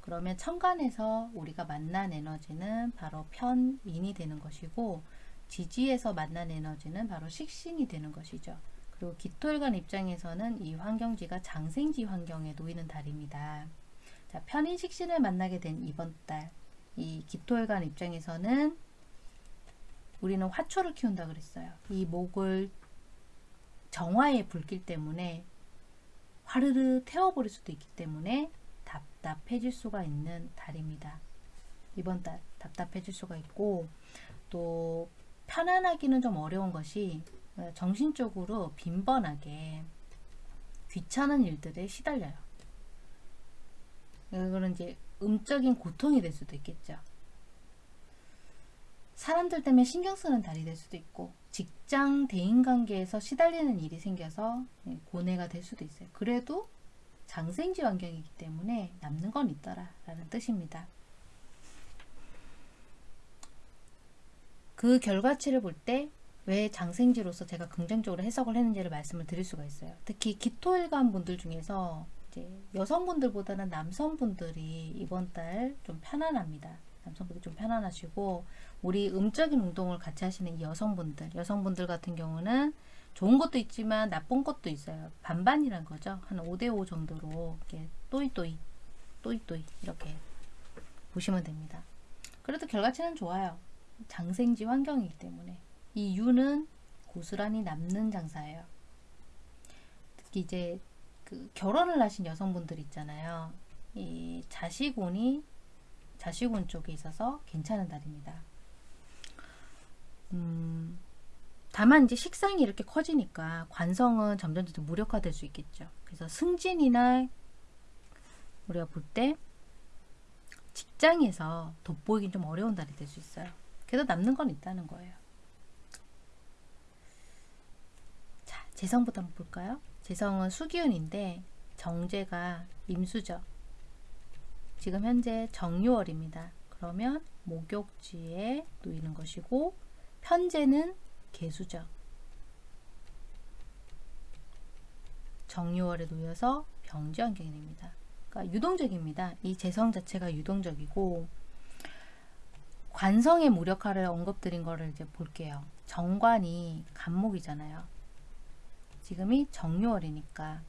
Speaker 1: 그러면 천간에서 우리가 만난 에너지는 바로 편인이 되는 것이고 지지에서 만난 에너지는 바로 식신이 되는 것이죠. 그리고 기토일관 입장에서는 이 환경지가 장생지 환경에 놓이는 달입니다. 자, 편인 식신을 만나게 된 이번 달, 이 기토일관 입장에서는 우리는 화초를 키운다 그랬어요. 이 목을 정화의 불길 때문에 화르르 태워버릴 수도 있기 때문에 답답해질 수가 있는 달입니다. 이번 달 답답해질 수가 있고 또 편안하기는 좀 어려운 것이 어, 정신적으로 빈번하게 귀찮은 일들에 시달려요. 이거는 이제 음적인 고통이 될 수도 있겠죠. 사람들 때문에 신경 쓰는 달이 될 수도 있고 직장 대인관계에서 시달리는 일이 생겨서 예, 고뇌가 될 수도 있어요. 그래도 장생지 환경이기 때문에 남는 건 있더라 라는 뜻입니다. 그 결과치를 볼 때 왜 장생지로서 제가 긍정적으로 해석을 했는지를 말씀을 드릴 수가 있어요. 특히 기토일관 분들 중에서 여성분들보다는 남성분들이 이번 달 좀 편안합니다. 남성분들 좀 편안하시고 우리 음적인 운동을 같이 하시는 이 여성분들 여성분들 같은 경우는 좋은 것도 있지만 나쁜 것도 있어요. 반반이란 거죠. 한 5대5 정도로 이렇게 또이또이 또이또이 이렇게 보시면 됩니다. 그래도 결과치는 좋아요. 장생지 환경이기 때문에 이 유는 고스란히 남는 장사예요. 특히 이제 그 결혼을 하신 여성분들 있잖아요. 이 자식운이 자식운 쪽에 있어서 괜찮은 달입니다. 음, 다만 이제 식상이 이렇게 커지니까 관성은 점점 점 무력화될 수 있겠죠. 그래서 승진이나 우리가 볼 때 직장에서 돋보이긴 좀 어려운 달이 될 수 있어요. 그래도 남는 건 있다는 거예요. 자, 재성부터 한번 볼까요? 재성은 수기운인데 정제가 임수죠. 지금 현재 정유월입니다. 그러면 목욕지에 놓이는 것이고 편제는 개수죠. 정유월에 놓여서 병지 환경이 됩니다. 그러니까 유동적입니다. 이 재성 자체가 유동적이고 관성의 무력화를 언급드린 거를 이제 볼게요. 정관이 간목이잖아요. 지금이 정유월이니까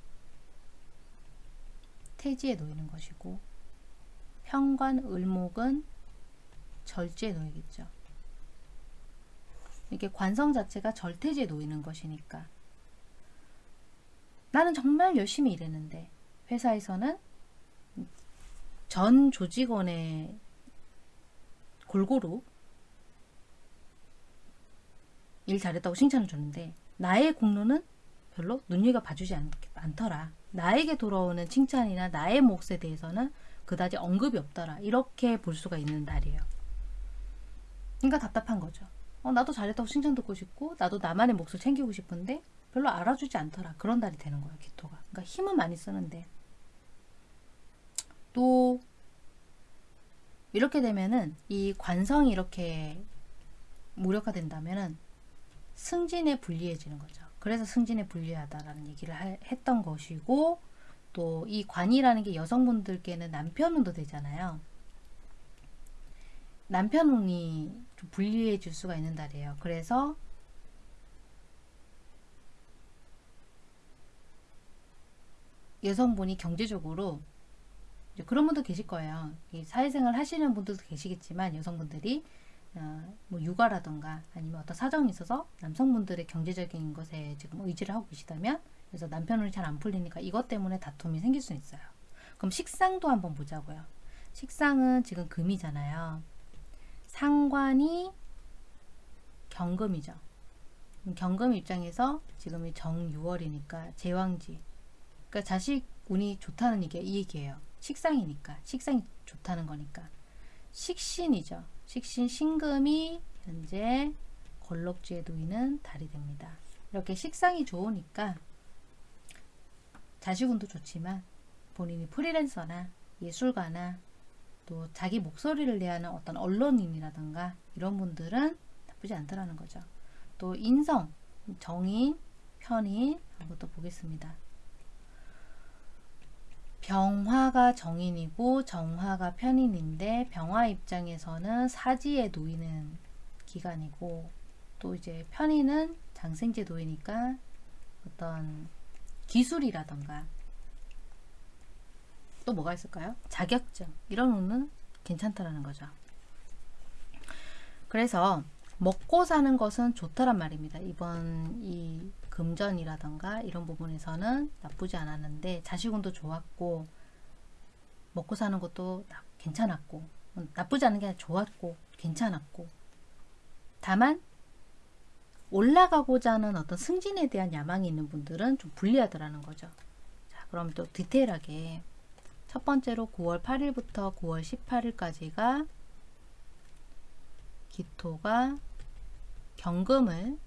Speaker 1: 태지에 놓이는 것이고 편관 을목은 절지에 놓이겠죠. 이게 관성 자체가 절태지에 놓이는 것이니까 나는 정말 열심히 일했는데 회사에서는 전 조직원의 골고루 일 잘했다고 칭찬을 줬는데 나의 공로는 별로 눈여겨 봐주지 않, 않더라. 나에게 돌아오는 칭찬이나 나의 몫에 대해서는 그다지 언급이 없더라. 이렇게 볼 수가 있는 날이에요. 그러니까 답답한 거죠. 어, 나도 잘했다고 칭찬 듣고 싶고 나도 나만의 몫을 챙기고 싶은데 별로 알아주지 않더라. 그런 달이 되는 거예요. 기토가. 그러니까 힘은 많이 쓰는데 또 이렇게 되면은 이 관성이 이렇게 무력화된다면은 승진에 불리해지는 거죠. 그래서 승진에 불리하다라는 얘기를 하, 했던 것이고 또 이 관이라는 게 여성분들께는 남편운도 되잖아요. 남편운이 좀 불리해질 수가 있는 달이에요. 그래서 여성분이 경제적으로 그런 분도 계실 거예요. 사회생활 하시는 분들도 계시겠지만 여성분들이 어, 뭐 육아라던가 아니면 어떤 사정이 있어서 남성분들의 경제적인 것에 지금 의지를 하고 계시다면 그래서 남편을 잘안 풀리니까 이것 때문에 다툼이 생길 수 있어요. 그럼 식상도 한번 보자고요. 식상은 지금 금이잖아요. 상관이 경금이죠. 경금 입장에서 지금이 정유월이니까 제왕지. 그러니까 자식 운이 좋다는 이게 이 얘기예요. 식상이니까 식상이 좋다는 거니까 식신이죠. 식신 신금이 현재 걸럭지에 놓이는 달이 됩니다. 이렇게 식상이 좋으니까 자식운도 좋지만 본인이 프리랜서나 예술가나 또 자기 목소리를 내야 하는 어떤 언론인이라든가 이런 분들은 나쁘지 않다라는 거죠. 또 인성, 정인, 편인 한번 또 보겠습니다. 병화가 정인이고 정화가 편인인데 병화 입장에서는 사지에 놓이는 기간이고 또 이제 편인은 장생지에 놓이니까 어떤 기술이라던가 또 뭐가 있을까요? 자격증 이런 운은 괜찮다라는 거죠. 그래서 먹고 사는 것은 좋다란 말입니다. 이번 이 금전이라던가 이런 부분에서는 나쁘지 않았는데 자식운도 좋았고 먹고 사는 것도 괜찮았고 나쁘지 않은 게 아니라 좋았고 괜찮았고 다만 올라가고자 하는 어떤 승진에 대한 야망이 있는 분들은 좀 불리하더라는 거죠. 자, 그럼 또 디테일하게 첫 번째로 9월 8일부터 9월 18일까지가 기토가 경금을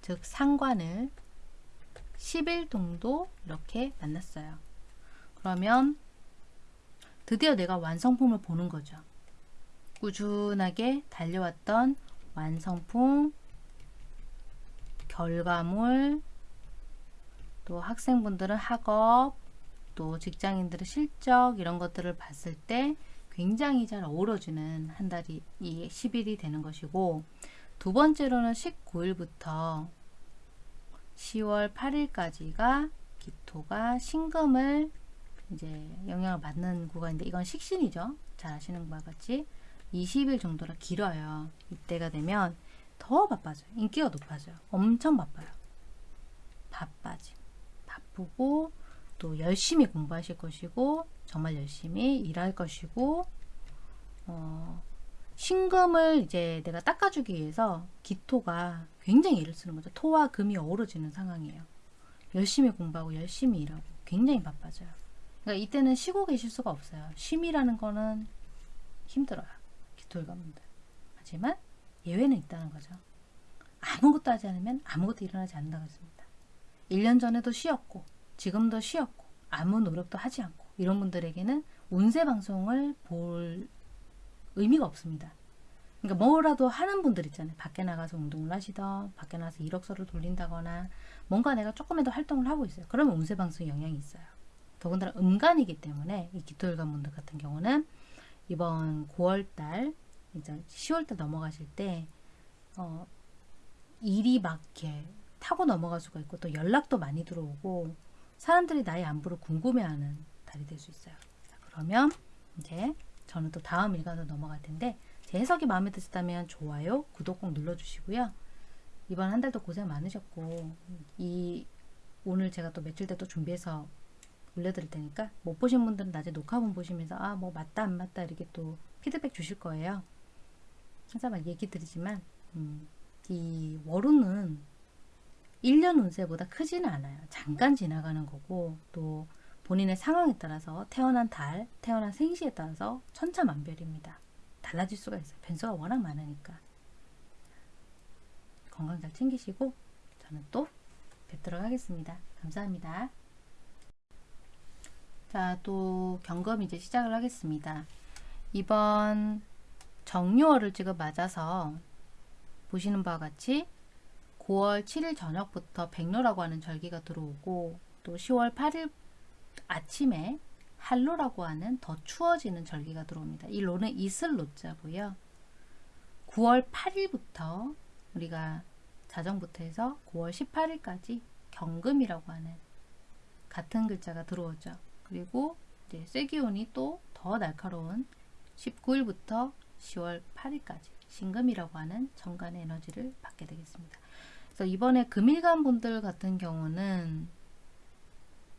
Speaker 1: 즉 상관을 10일 정도 이렇게 만났어요. 그러면 드디어 내가 완성품을 보는 거죠. 꾸준하게 달려왔던 완성품, 결과물, 또 학생분들은 학업, 또 직장인들의 실적 이런 것들을 봤을 때 굉장히 잘 어우러지는 한 달이 이 10일이 되는 것이고 두 번째로는 19일부터 10월 8일까지가 기토가 신금을 이제 영향을 받는 구간인데 이건 식신이죠. 잘 아시는 바와 같이 20일 정도라 길어요. 이때가 되면 더 바빠져요. 인기가 높아져요. 엄청 바빠요. 바빠짐. 바쁘고 또 열심히 공부하실 것이고 정말 열심히 일할 것이고 어, 신금을 이제 내가 닦아주기 위해서 기토가 굉장히 애를 쓰는 거죠. 토와 금이 어우러지는 상황이에요. 열심히 공부하고 열심히 일하고 굉장히 바빠져요. 그러니까 이때는 쉬고 계실 수가 없어요. 쉼이라는 거는 힘들어요. 기토일관분들. 하지만 예외는 있다는 거죠. 아무것도 하지 않으면 아무것도 일어나지 않는다고 했습니다. 1년 전에도 쉬었고 지금도 쉬었고 아무 노력도 하지 않고 이런 분들에게는 운세 방송을 볼 의미가 없습니다. 그러니까 뭐라도 하는 분들 있잖아요. 밖에 나가서 운동을 하시던 밖에 나가서 이력서를 돌린다거나 뭔가 내가 조금이라도 활동을 하고 있어요. 그러면 운세 방송에 영향이 있어요. 더군다나 음간이기 때문에 이 기토일관 분들 같은 경우는 이번 9월달 이제 10월달 넘어가실 때 어, 일이 막게 타고 넘어갈 수가 있고 또 연락도 많이 들어오고 사람들이 나의 안부를 궁금해하는 달이 될 수 있어요. 자, 그러면 이제 저는 또 다음 일간으로 넘어갈 텐데 제 해석이 마음에 드셨다면 좋아요, 구독 꼭 눌러주시고요. 이번 한 달도 고생 많으셨고 이 오늘 제가 또 며칠 때또 준비해서 올려드릴 테니까 못 보신 분들은 낮에 녹화본 보시면서 아 뭐 맞다 안 맞다 이렇게 또 피드백 주실 거예요. 항상 막 얘기 드리지만 음, 이 월운은 1년 운세보다 크지는 않아요. 잠깐 지나가는 거고 또 본인의 상황에 따라서 태어난 달, 태어난 생시에 따라서 천차만별입니다. 달라질 수가 있어요. 변수가 워낙 많으니까. 건강 잘 챙기시고 저는 또 뵙도록 하겠습니다. 감사합니다. 자, 또 경검 이제 시작을 하겠습니다. 이번 정유월을 지금 맞아서 보시는 바와 같이 9월 7일 저녁부터 백로라고 하는 절기가 들어오고 또 10월 8일 아침에 한로라고 하는 더 추워지는 절기가 들어옵니다. 이 로는 이슬 로자고요. 9월 8일부터 우리가 자정부터 해서 9월 18일까지 경금이라고 하는 같은 글자가 들어오죠. 그리고 이제 쇠기운이 또 더 날카로운 19일부터 10월 8일까지 신금이라고 하는 정간의 에너지를 받게 되겠습니다. 그래서 이번에 금일간 분들 같은 경우는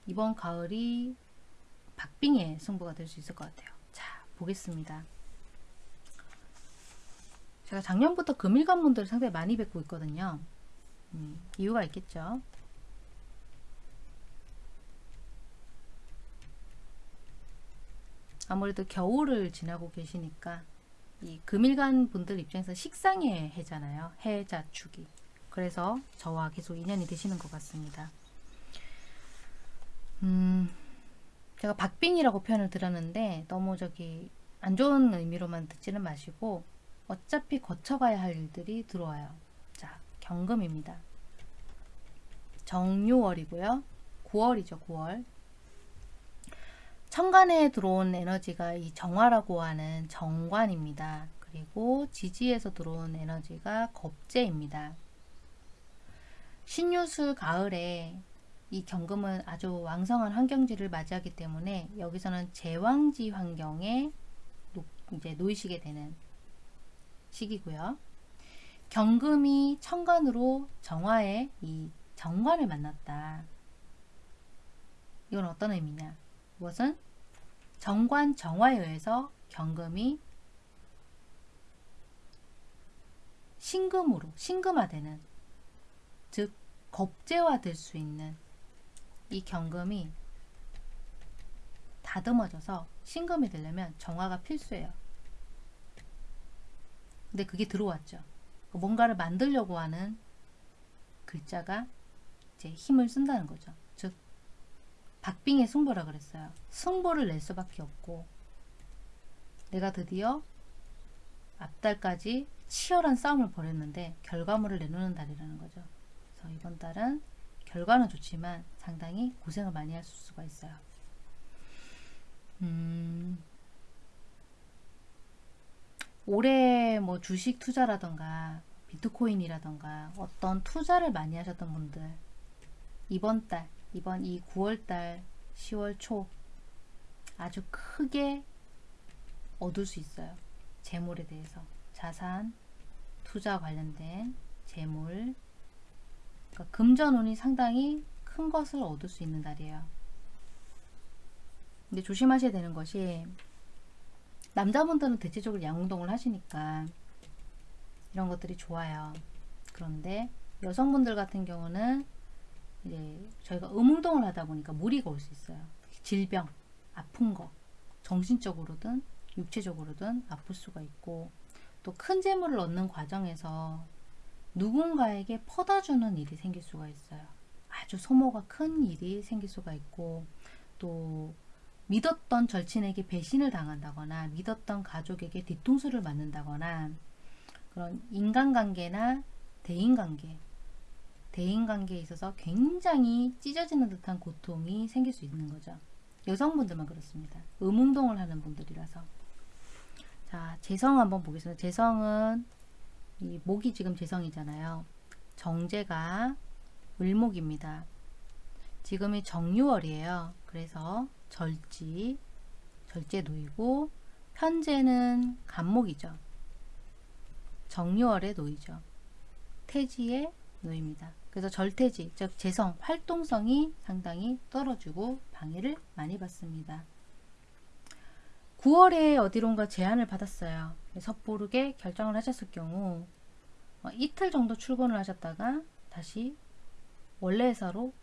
Speaker 1: 이번 가을이 박빙의 승부가 될 수 있을 것 같아요. 자, 보겠습니다. 제가 작년부터 금일간 분들 상당히 많이 뵙고 있거든요. 음, 이유가 있겠죠. 아무래도 겨울을 지나고 계시니까 이 금일간 분들 입장에서 식상의 해잖아요. 해자축이. 그래서 저와 계속 인연이 되시는 것 같습니다. 음, 제가 박빙이라고 표현을 드렸는데 너무 저기 안 좋은 의미로만 듣지는 마시고 어차피 거쳐가야 할 일들이 들어와요. 자, 경금입니다. 정유월이고요. 9월이죠, 9월. 천간에 들어온 에너지가 이 정화라고 하는 정관입니다. 그리고 지지에서 들어온 에너지가 겁재입니다. 신유술 가을에 이 경금은 아주 왕성한 환경지를 맞이하기 때문에 여기서는 제왕지 환경에 놓, 이제 놓이시게 되는 시기고요. 경금이 천간으로 정화의 이 정관을 만났다. 이건 어떤 의미냐? 무엇은 정관 정화에 의해서 경금이 신금으로 신금화되는 즉 겁재화 될 수 있는 이 경금이 다듬어져서 신금이 되려면 정화가 필수예요. 근데 그게 들어왔죠. 뭔가를 만들려고 하는 글자가 이제 힘을 쓴다는 거죠. 즉 박빙의 승부라 그랬어요. 승부를 낼 수밖에 없고 내가 드디어 앞달까지 치열한 싸움을 벌였는데 결과물을 내놓는 달이라는 거죠. 그래서 이번 달은 결과는 좋지만 상당히 고생을 많이 할 수가 있어요. 음, 올해 뭐 주식 투자라던가 비트코인이라던가 어떤 투자를 많이 하셨던 분들 이번 달, 이번 이 9월 달, 10월 초 아주 크게 얻을 수 있어요. 재물에 대해서 자산, 투자 관련된 재물 그러니까 금전운이 상당히 큰 것을 얻을 수 있는 달이에요. 근데 조심하셔야 되는 것이 남자분들은 대체적으로 양운동을 하시니까 이런 것들이 좋아요. 그런데 여성분들 같은 경우는 이제 저희가 음운동을 하다 보니까 무리가 올 수 있어요. 질병, 아픈 거, 정신적으로든 육체적으로든 아플 수가 있고 또 큰 재물을 얻는 과정에서 누군가에게 퍼다주는 일이 생길 수가 있어요. 아주 소모가 큰 일이 생길 수가 있고 또 믿었던 절친에게 배신을 당한다거나 믿었던 가족에게 뒤통수를 맞는다거나 그런 인간관계나 대인관계 대인관계에 있어서 굉장히 찢어지는 듯한 고통이 생길 수 있는 거죠. 여성분들만 그렇습니다. 음운동을 하는 분들이라서 자 재성 한번 보겠습니다. 재성은 이 목이 지금 재성이잖아요. 정제가 을목입니다. 지금이 정유월이에요. 그래서 절지, 절제 놓이고 편제는 간목이죠. 정유월에 놓이죠. 태지에 놓입니다. 그래서 절태지, 즉 재성, 활동성이 상당히 떨어지고 방해를 많이 받습니다. 9월에 어디론가 제안을 받았어요. 섣부르게 결정을 하셨을 경우 어, 이틀 정도 출근을 하셨다가 다시 원래 회사로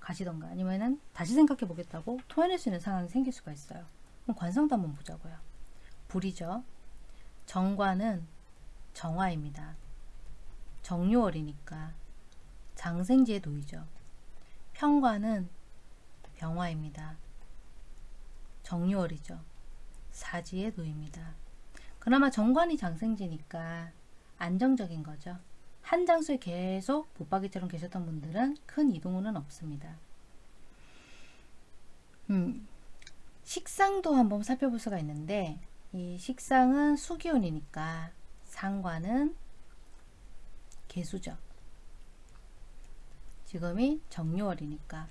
Speaker 1: 가시던가 아니면은 다시 생각해 보겠다고 토해낼 수 있는 상황이 생길 수가 있어요. 그럼 관성도 한번 보자고요. 불이죠. 정관은 정화입니다. 정유월이니까 장생지에 놓이죠. 평관은 병화입니다. 정유월이죠. 사지에 놓입니다. 그나마 정관이 장생지니까 안정적인 거죠. 한 장소에 계속 붙박이처럼 계셨던 분들은 큰 이동은 없습니다. 음, 식상도 한번 살펴볼 수가 있는데 이 식상은 수기운이니까 상관은 개수죠. 지금이 정유월이니까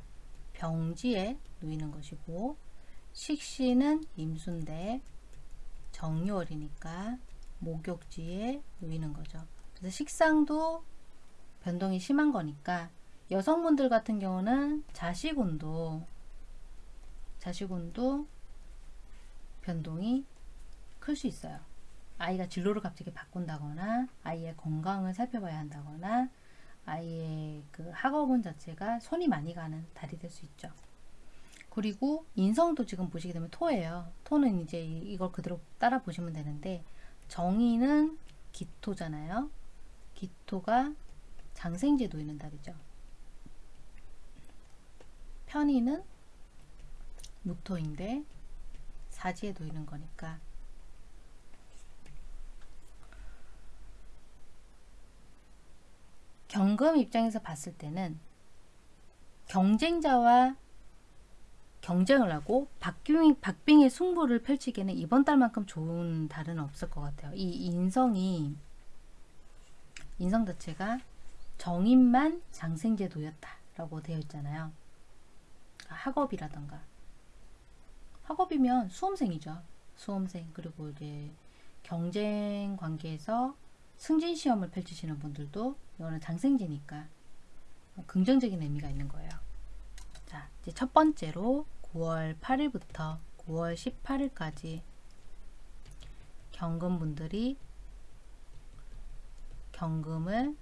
Speaker 1: 병지에 놓이는 것이고 식신은 임수인데 정유월이니까 목욕지에 놓이는 거죠. 그래서 식상도 변동이 심한 거니까 여성분들 같은 경우는 자식운도 자식운도 변동이 클 수 있어요. 아이가 진로를 갑자기 바꾼다거나 아이의 건강을 살펴봐야 한다거나 아이의 그 학업운 자체가 손이 많이 가는 달이 될 수 있죠. 그리고 인성도 지금 보시게 되면 토예요. 토는 이제 이걸 그대로 따라 보시면 되는데 정의는 기토잖아요. 기토가 장생지에 놓이는 달이죠. 편의는 무토인데 사지에 놓이는 거니까 경금 입장에서 봤을 때는 경쟁자와 경쟁을 하고 박빙, 박빙의 승부를 펼치기에는 이번 달만큼 좋은 달은 없을 것 같아요. 이 인성이 인성 자체가 정인만 장생제 도였다 라고 되어 있잖아요. 학업이라던가 학업이면 수험생이죠. 수험생 그리고 이제 경쟁 관계에서 승진 시험을 펼치시는 분들도 이거는 장생제니까 긍정적인 의미가 있는 거예요. 자, 이제 첫 번째로 9월 8일부터 9월 18일까지 경금분들이 경금을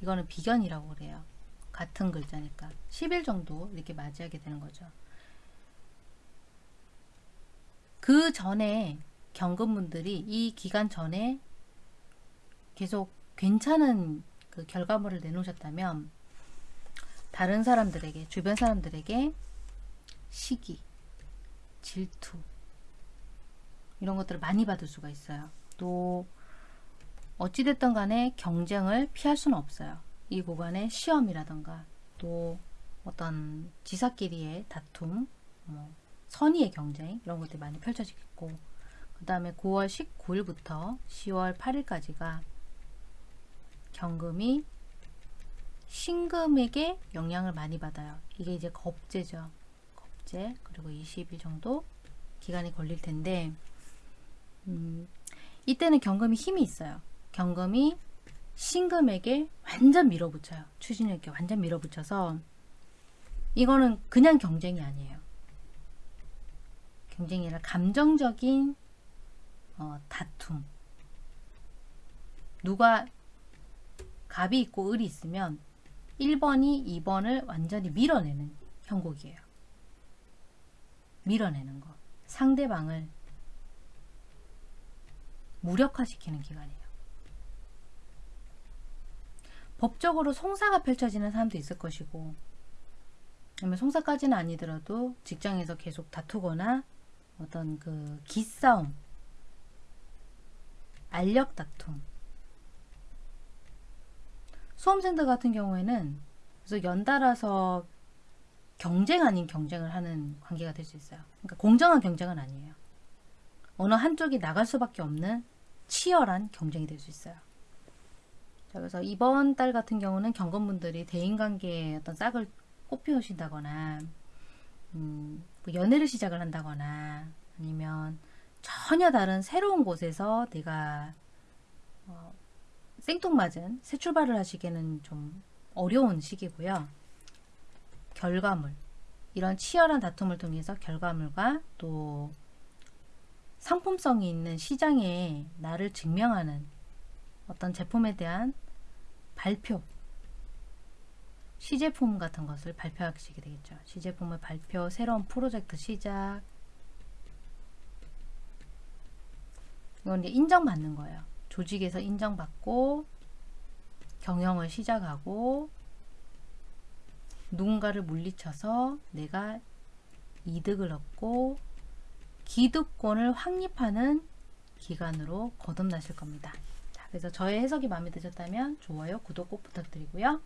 Speaker 1: 이거는 비견이라고 그래요. 같은 글자니까 10일 정도 이렇게 맞이하게 되는 거죠. 그 전에 경금분들이 이 기간 전에 계속 괜찮은 그 결과물을 내놓으셨다면 다른 사람들에게 주변 사람들에게 시기, 질투 이런 것들을 많이 받을 수가 있어요. 또 어찌됐든 간에 경쟁을 피할 수는 없어요. 이 구간에 시험이라던가 또 어떤 지사끼리의 다툼, 뭐 선의의 경쟁 이런 것들이 많이 펼쳐지겠고 그 다음에 9월 19일부터 10월 8일까지가 경금이 신금에게 영향을 많이 받아요. 이게 이제 겁재죠. 겁재 그리고 20일 정도 기간이 걸릴 텐데 음, 이때는 경금이 힘이 있어요. 경금이 신금에게 완전 밀어붙여요. 추진력에 완전 밀어붙여서 이거는 그냥 경쟁이 아니에요. 경쟁이 아니라 감정적인 어, 다툼. 누가 갑이 있고 을이 있으면 1번이 2번을 완전히 밀어내는 형국이에요. 밀어내는 거. 상대방을 무력화시키는 기간이에요. 법적으로 송사가 펼쳐지는 사람도 있을 것이고 송사까지는 아니더라도 직장에서 계속 다투거나 어떤 그 기싸움 알력 다툼 수험생들 같은 경우에는 그래서 연달아서 경쟁 아닌 경쟁을 하는 관계가 될 수 있어요. 그러니까 공정한 경쟁은 아니에요. 어느 한쪽이 나갈 수밖에 없는 치열한 경쟁이 될 수 있어요. 자, 그래서 이번 달 같은 경우는 경건분들이 대인관계에 어떤 싹을 꽃피우신다거나 음, 뭐 연애를 시작을 한다거나 아니면 전혀 다른 새로운 곳에서 내가 어, 생뚱맞은 새 출발을 하시기에는 좀 어려운 시기고요. 결과물 이런 치열한 다툼을 통해서 결과물과 또 상품성이 있는 시장에 나를 증명하는 어떤 제품에 대한 발표 시제품 같은 것을 발표하시게 되겠죠. 시제품을 발표, 새로운 프로젝트 시작 이건 이제 인정받는 거예요. 조직에서 인정받고 경영을 시작하고 누군가를 물리쳐서 내가 이득을 얻고 기득권을 확립하는 기간으로 거듭나실 겁니다. 자, 그래서 저의 해석이 마음에 드셨다면 좋아요, 구독 꼭 부탁드리고요.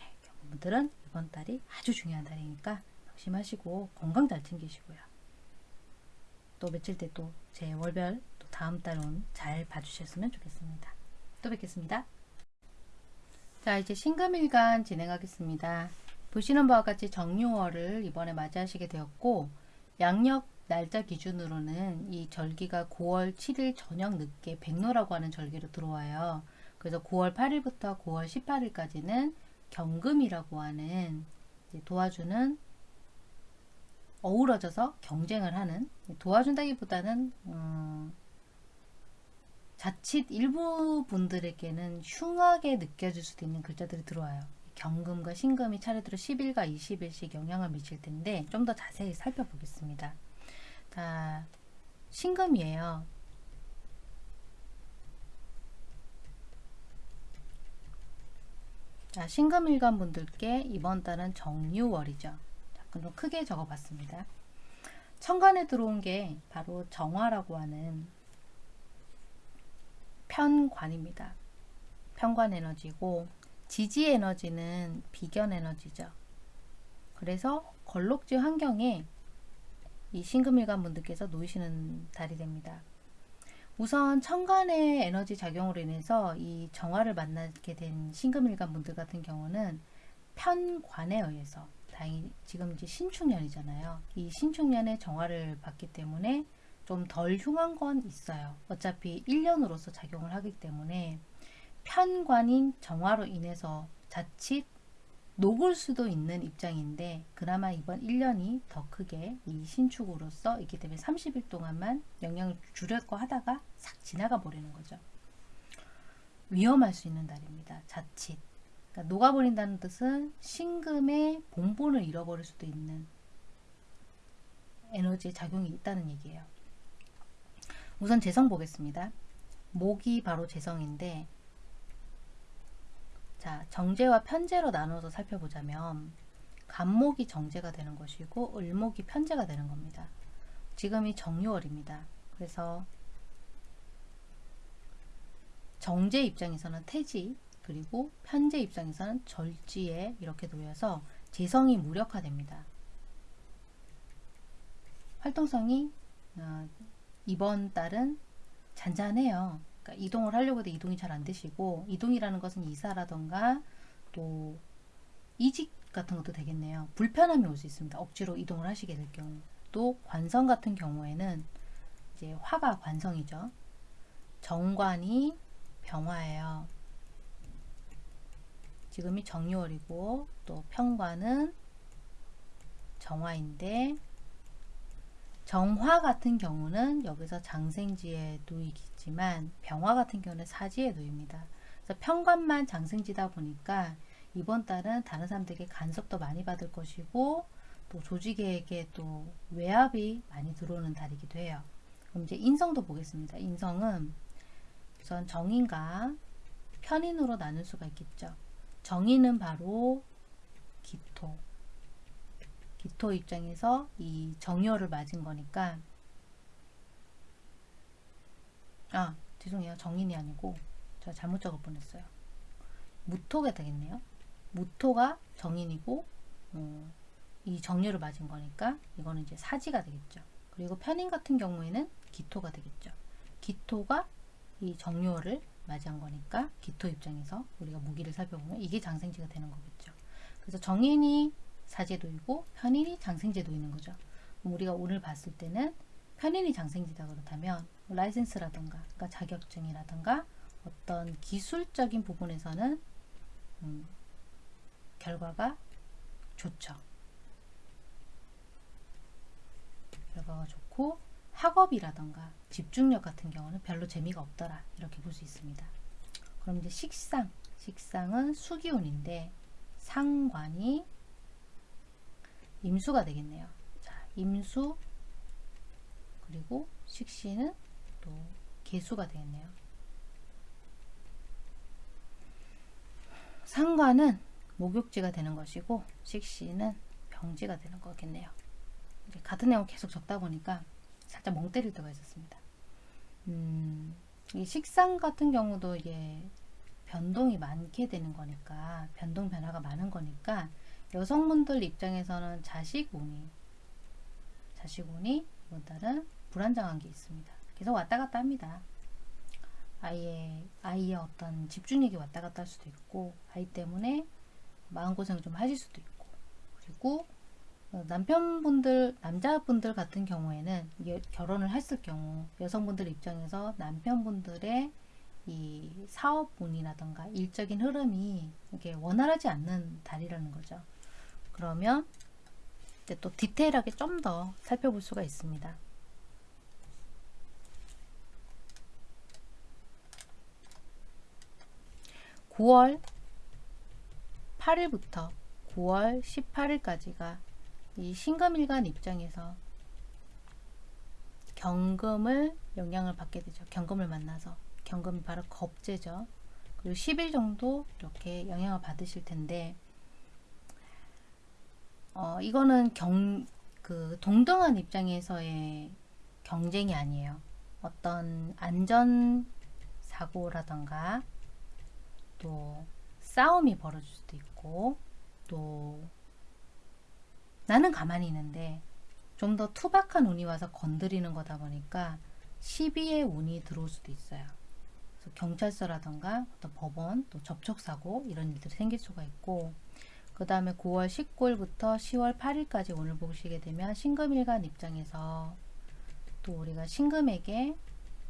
Speaker 1: 예, 경분들은 이번 달이 아주 중요한 달이니까 조심하시고 건강 잘 챙기시고요. 또 며칠 때또제 월별 또 다음 달은 잘 봐주셨으면 좋겠습니다. 또 뵙겠습니다. 자 이제 신금일간 진행하겠습니다. 보시는 바와 같이 정유월을 이번에 맞이하시게 되었고 양력 날짜 기준으로는 이 절기가 9월 7일 저녁 늦게 백로라고 하는 절기로 들어와요. 그래서 9월 8일부터 9월 18일까지는 경금이라고 하는 도와주는 어우러져서 경쟁을 하는 도와준다기보다는 음, 자칫 일부 분들에게는 흉하게 느껴질 수도 있는 글자들이 들어와요. 경금과 신금이 차례대로 10일과 20일씩 영향을 미칠 텐데 좀 더 자세히 살펴보겠습니다. 자, 신금이에요. 자, 신금일간 분들께 이번 달은 정유월이죠. 좀 크게 적어봤습니다. 천간에 들어온 게 바로 정화라고 하는 편관입니다. 편관 에너지고 지지 에너지는 비견 에너지죠. 그래서 걸록지 환경에 이 신금일간 분들께서 놓이시는 달이 됩니다. 우선 천간의 에너지 작용으로 인해서 이 정화를 만나게 된 신금일간 분들 같은 경우는 편관에 의해서 다행히 지금 이제 신축년이잖아요. 이 신축년에 정화를 받기 때문에 좀 덜 흉한 건 있어요. 어차피 1년으로서 작용을 하기 때문에 편관인 정화로 인해서 자칫 녹을 수도 있는 입장인데 그나마 이번 1년이 더 크게 이 신축으로서 있기 때문에 30일 동안만 영향을 주려고 하다가 싹 지나가 버리는 거죠. 위험할 수 있는 달입니다. 자칫. 그러니까 녹아버린다는 뜻은 신금의 본본을 잃어버릴 수도 있는 에너지의 작용이 있다는 얘기예요. 우선 재성 보겠습니다. 목이 바로 재성인데 자 정제와 편제로 나눠서 살펴보자면 간목이 정제가 되는 것이고 을목이 편제가 되는 겁니다. 지금이 정유월입니다. 그래서 정제 입장에서는 태지 그리고 편제 입장에서는 절지에 이렇게 놓여서 재성이 무력화됩니다. 활동성이 어, 이번 달은 잔잔해요. 그러니까 이동을 하려고 해도 이동이 잘 안 되시고 이동이라는 것은 이사라던가 또 이직 같은 것도 되겠네요. 불편함이 올 수 있습니다. 억지로 이동을 하시게 될 경우. 또 관성 같은 경우에는 이제 화가 관성이죠. 정관이 병화예요. 지금이 정유월이고 또 평관은 정화인데 정화 같은 경우는 여기서 장생지에 놓이겠지만 병화 같은 경우는 사지에 놓입니다. 그래서 평관만 장생지다 보니까 이번 달은 다른 사람들에게 간섭도 많이 받을 것이고 또 조직에게 또 외압이 많이 들어오는 달이기도 해요. 그럼 이제 인성도 보겠습니다. 인성은 우선 정인과 편인으로 나눌 수가 있겠죠. 정인은 바로 기토. 기토 입장에서 이 정열을 맞은 거니까 아 죄송해요. 정인이 아니고 제가 잘못 적을 뻔했어요. 무토가 되겠네요. 무토가 정인이고 어, 이 정렬을 맞은 거니까 이거는 이제 사지가 되겠죠. 그리고 편인 같은 경우에는 기토가 되겠죠. 기토가 이 정렬을 맞이한 거니까 기토 입장에서 우리가 무기를 살펴보면 이게 장생지가 되는 거겠죠. 그래서 정인이 사제도이고 편인이 장생제도있는 거죠. 우리가 오늘 봤을 때는 편인이 장생지다 그렇다면 라이센스라든가 그러니까 자격증이라든가 어떤 기술적인 부분에서는 음, 결과가 좋죠. 결과가 좋고 학업이라던가 집중력 같은 경우는 별로 재미가 없더라 이렇게 볼 수 있습니다. 그럼 이제 식상 식상은 수기운인데 상관이 임수가 되겠네요. 자, 임수 그리고 식신은 또 개수가 되겠네요. 상관은 목욕지가 되는 것이고 식신은 병지가 되는 거겠네요. 같은 내용 계속 적다 보니까 살짝 멍 때릴 때가 있었습니다. 음, 이 식상 같은 경우도 이게 변동이 많게 되는 거니까 변동 변화가 많은 거니까 여성분들 입장에서는 자식 운이 자식 운이 이번 달은 불안정한 게 있습니다. 계속 왔다 갔다 합니다. 아이의 아이의 어떤 집중력이 왔다 갔다 할 수도 있고 아이 때문에 마음고생을 좀 하실 수도 있고 그리고 어, 남편분들 남자분들 같은 경우에는 결혼을 했을 경우 여성분들 입장에서 남편분들의 이 사업운이라던가 일적인 흐름이 이게 원활하지 않는 달이라는 거죠. 그러면 이제 또 디테일하게 좀 더 살펴볼 수가 있습니다. (9월 8일부터 9월 18일까지가 이 신금일간 입장에서 경금을 영향을 받게 되죠. 경금을 만나서 경금이 바로 겁재죠. 그리고 10일 정도 이렇게 영향을 받으실 텐데 어, 이거는 경, 그 동등한 입장에서의 경쟁이 아니에요. 어떤 안전 사고라던가 또 싸움이 벌어질 수도 있고 또 나는 가만히 있는데 좀 더 투박한 운이 와서 건드리는 거다 보니까 시비의 운이 들어올 수도 있어요. 경찰서라던가 어떤 법원 또 접촉사고 이런 일들이 생길 수가 있고 그 다음에 9월 19일부터 10월 8일까지 오늘 보시게 되면 신금일간 입장에서 또 우리가 신금에게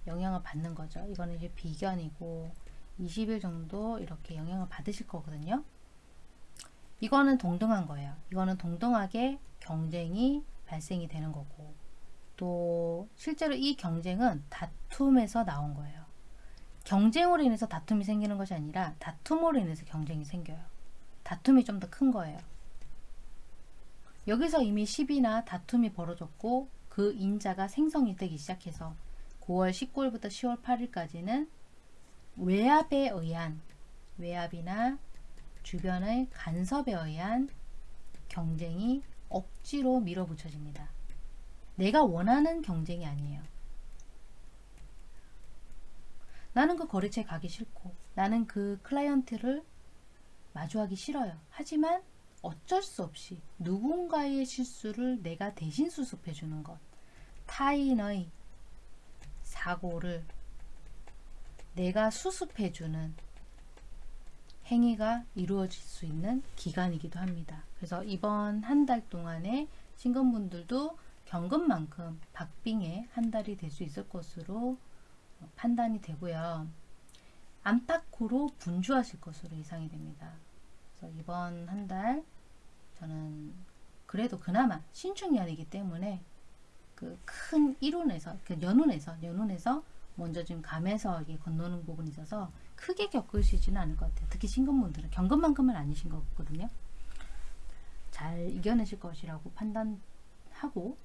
Speaker 1: 영향을 받는 거죠. 이거는 이제 비견이고 20일 정도 이렇게 영향을 받으실 거거든요. 이거는 동등한 거예요. 이거는 동등하게 경쟁이 발생이 되는 거고 또 실제로 이 경쟁은 다툼에서 나온 거예요. 경쟁으로 인해서 다툼이 생기는 것이 아니라 다툼으로 인해서 경쟁이 생겨요. 다툼이 좀 더 큰 거예요. 여기서 이미 시비나 다툼이 벌어졌고 그 인자가 생성이 되기 시작해서 9월 19일부터 10월 8일까지는 외압에 의한 외압이나 주변의 간섭에 의한 경쟁이 억지로 밀어붙여집니다. 내가 원하는 경쟁이 아니에요. 나는 그 거래처에 가기 싫고 나는 그 클라이언트를 마주하기 싫어요. 하지만 어쩔 수 없이 누군가의 실수를 내가 대신 수습해 주는 것. 타인의 사고를 내가 수습해 주는 행위가 이루어질 수 있는 기간이기도 합니다. 그래서 이번 한 달 동안에 신금분들도 겪은 만큼 박빙의 한 달이 될 수 있을 것으로 판단이 되고요. 안팎으로 분주하실 것으로 예상이 됩니다. 그래서 이번 한 달 저는 그래도 그나마 신축년이기 때문에 그큰 이론에서 그 연운에서 연운에서 먼저 지금 감에서 이게 건너는 부분이 있어서 크게 겪으시지는 않을 것 같아요. 특히 신금분들은 경금만큼은 아니신 거거든요. 잘 이겨내실 것이라고 판단하고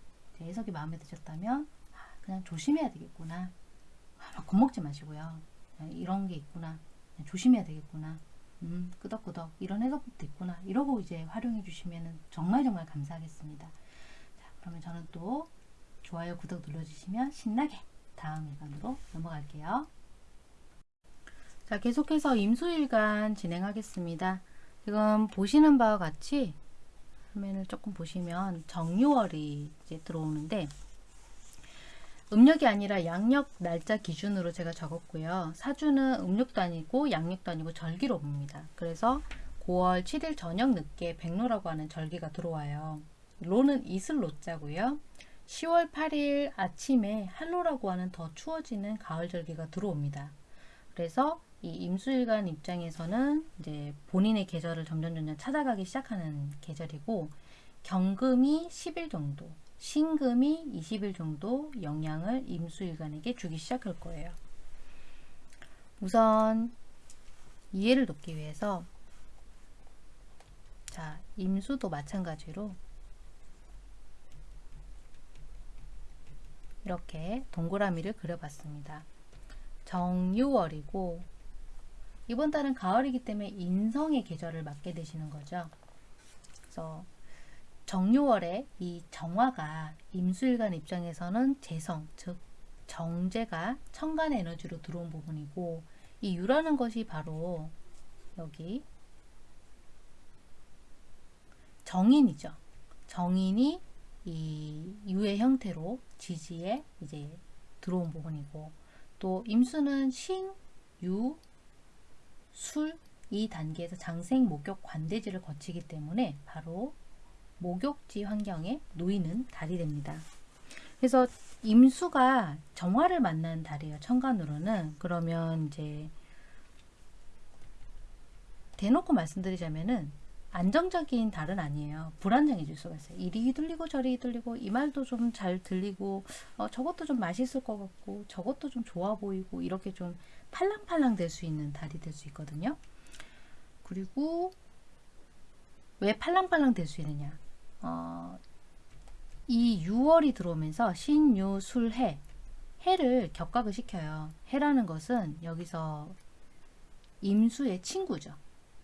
Speaker 1: 해석이 마음에 드셨다면 아, 그냥 조심해야 되겠구나. 막 겁먹지 마시고요. 이런 게 있구나. 조심해야 되겠구나. 음, 끄덕끄덕 이런 해석도 있구나. 이러고 이제 활용해 주시면 정말 정말 감사하겠습니다. 자, 그러면 저는 또 좋아요, 구독 눌러주시면 신나게 다음 일간으로 넘어갈게요. 자, 계속해서 임수일간 진행하겠습니다. 지금 보시는 바와 같이 화면을 조금 보시면 정유월이 이제 들어오는데 음력이 아니라 양력 날짜 기준으로 제가 적었고요. 사주는 음력도 아니고 양력도 아니고 절기로 봅니다. 그래서 9월 7일 저녁 늦게 백로라고 하는 절기가 들어와요. 로는 이슬 로자고요. 10월 8일 아침에 한로라고 하는 더 추워지는 가을 절기가 들어옵니다. 그래서 이 임수일간 입장에서는 이제 본인의 계절을 점점 점점 찾아가기 시작하는 계절이고 경금이 10일 정도, 신금이 20일 정도 영향을 임수일간에게 주기 시작할 거예요. 우선 이해를 돕기 위해서 자 임수도 마찬가지로 이렇게 동그라미를 그려봤습니다. 정유월이고 이번 달은 가을이기 때문에 인성의 계절을 맞게 되시는 거죠. 그래서 정유월에 이 정화가 임수일간 입장에서는 재성, 즉 정제가 천간 에너지로 들어온 부분이고 이 유라는 것이 바로 여기 정인이죠. 정인이 이 유의 형태로 지지에 이제 들어온 부분이고 또 임수는 신, 유, 술 이 단계에서 장생, 목욕, 관대지를 거치기 때문에 바로 목욕지 환경에 놓이는 달이 됩니다. 그래서 임수가 정화를 만난 달이에요. 천간으로는. 그러면 이제 대놓고 말씀드리자면은 안정적인 달은 아니에요. 불안정해질 수가 있어요. 이리 휘둘리고 저리 휘둘리고 이 말도 좀 잘 들리고 어, 저것도 좀 맛있을 것 같고 저것도 좀 좋아 보이고 이렇게 좀 팔랑팔랑 될 수 있는 달이 될 수 있거든요. 그리고 왜 팔랑팔랑 될 수 있느냐? 어, 이 6월이 들어오면서 신유 술해 해를 격각을 시켜요. 해라는 것은 여기서 임수의 친구죠.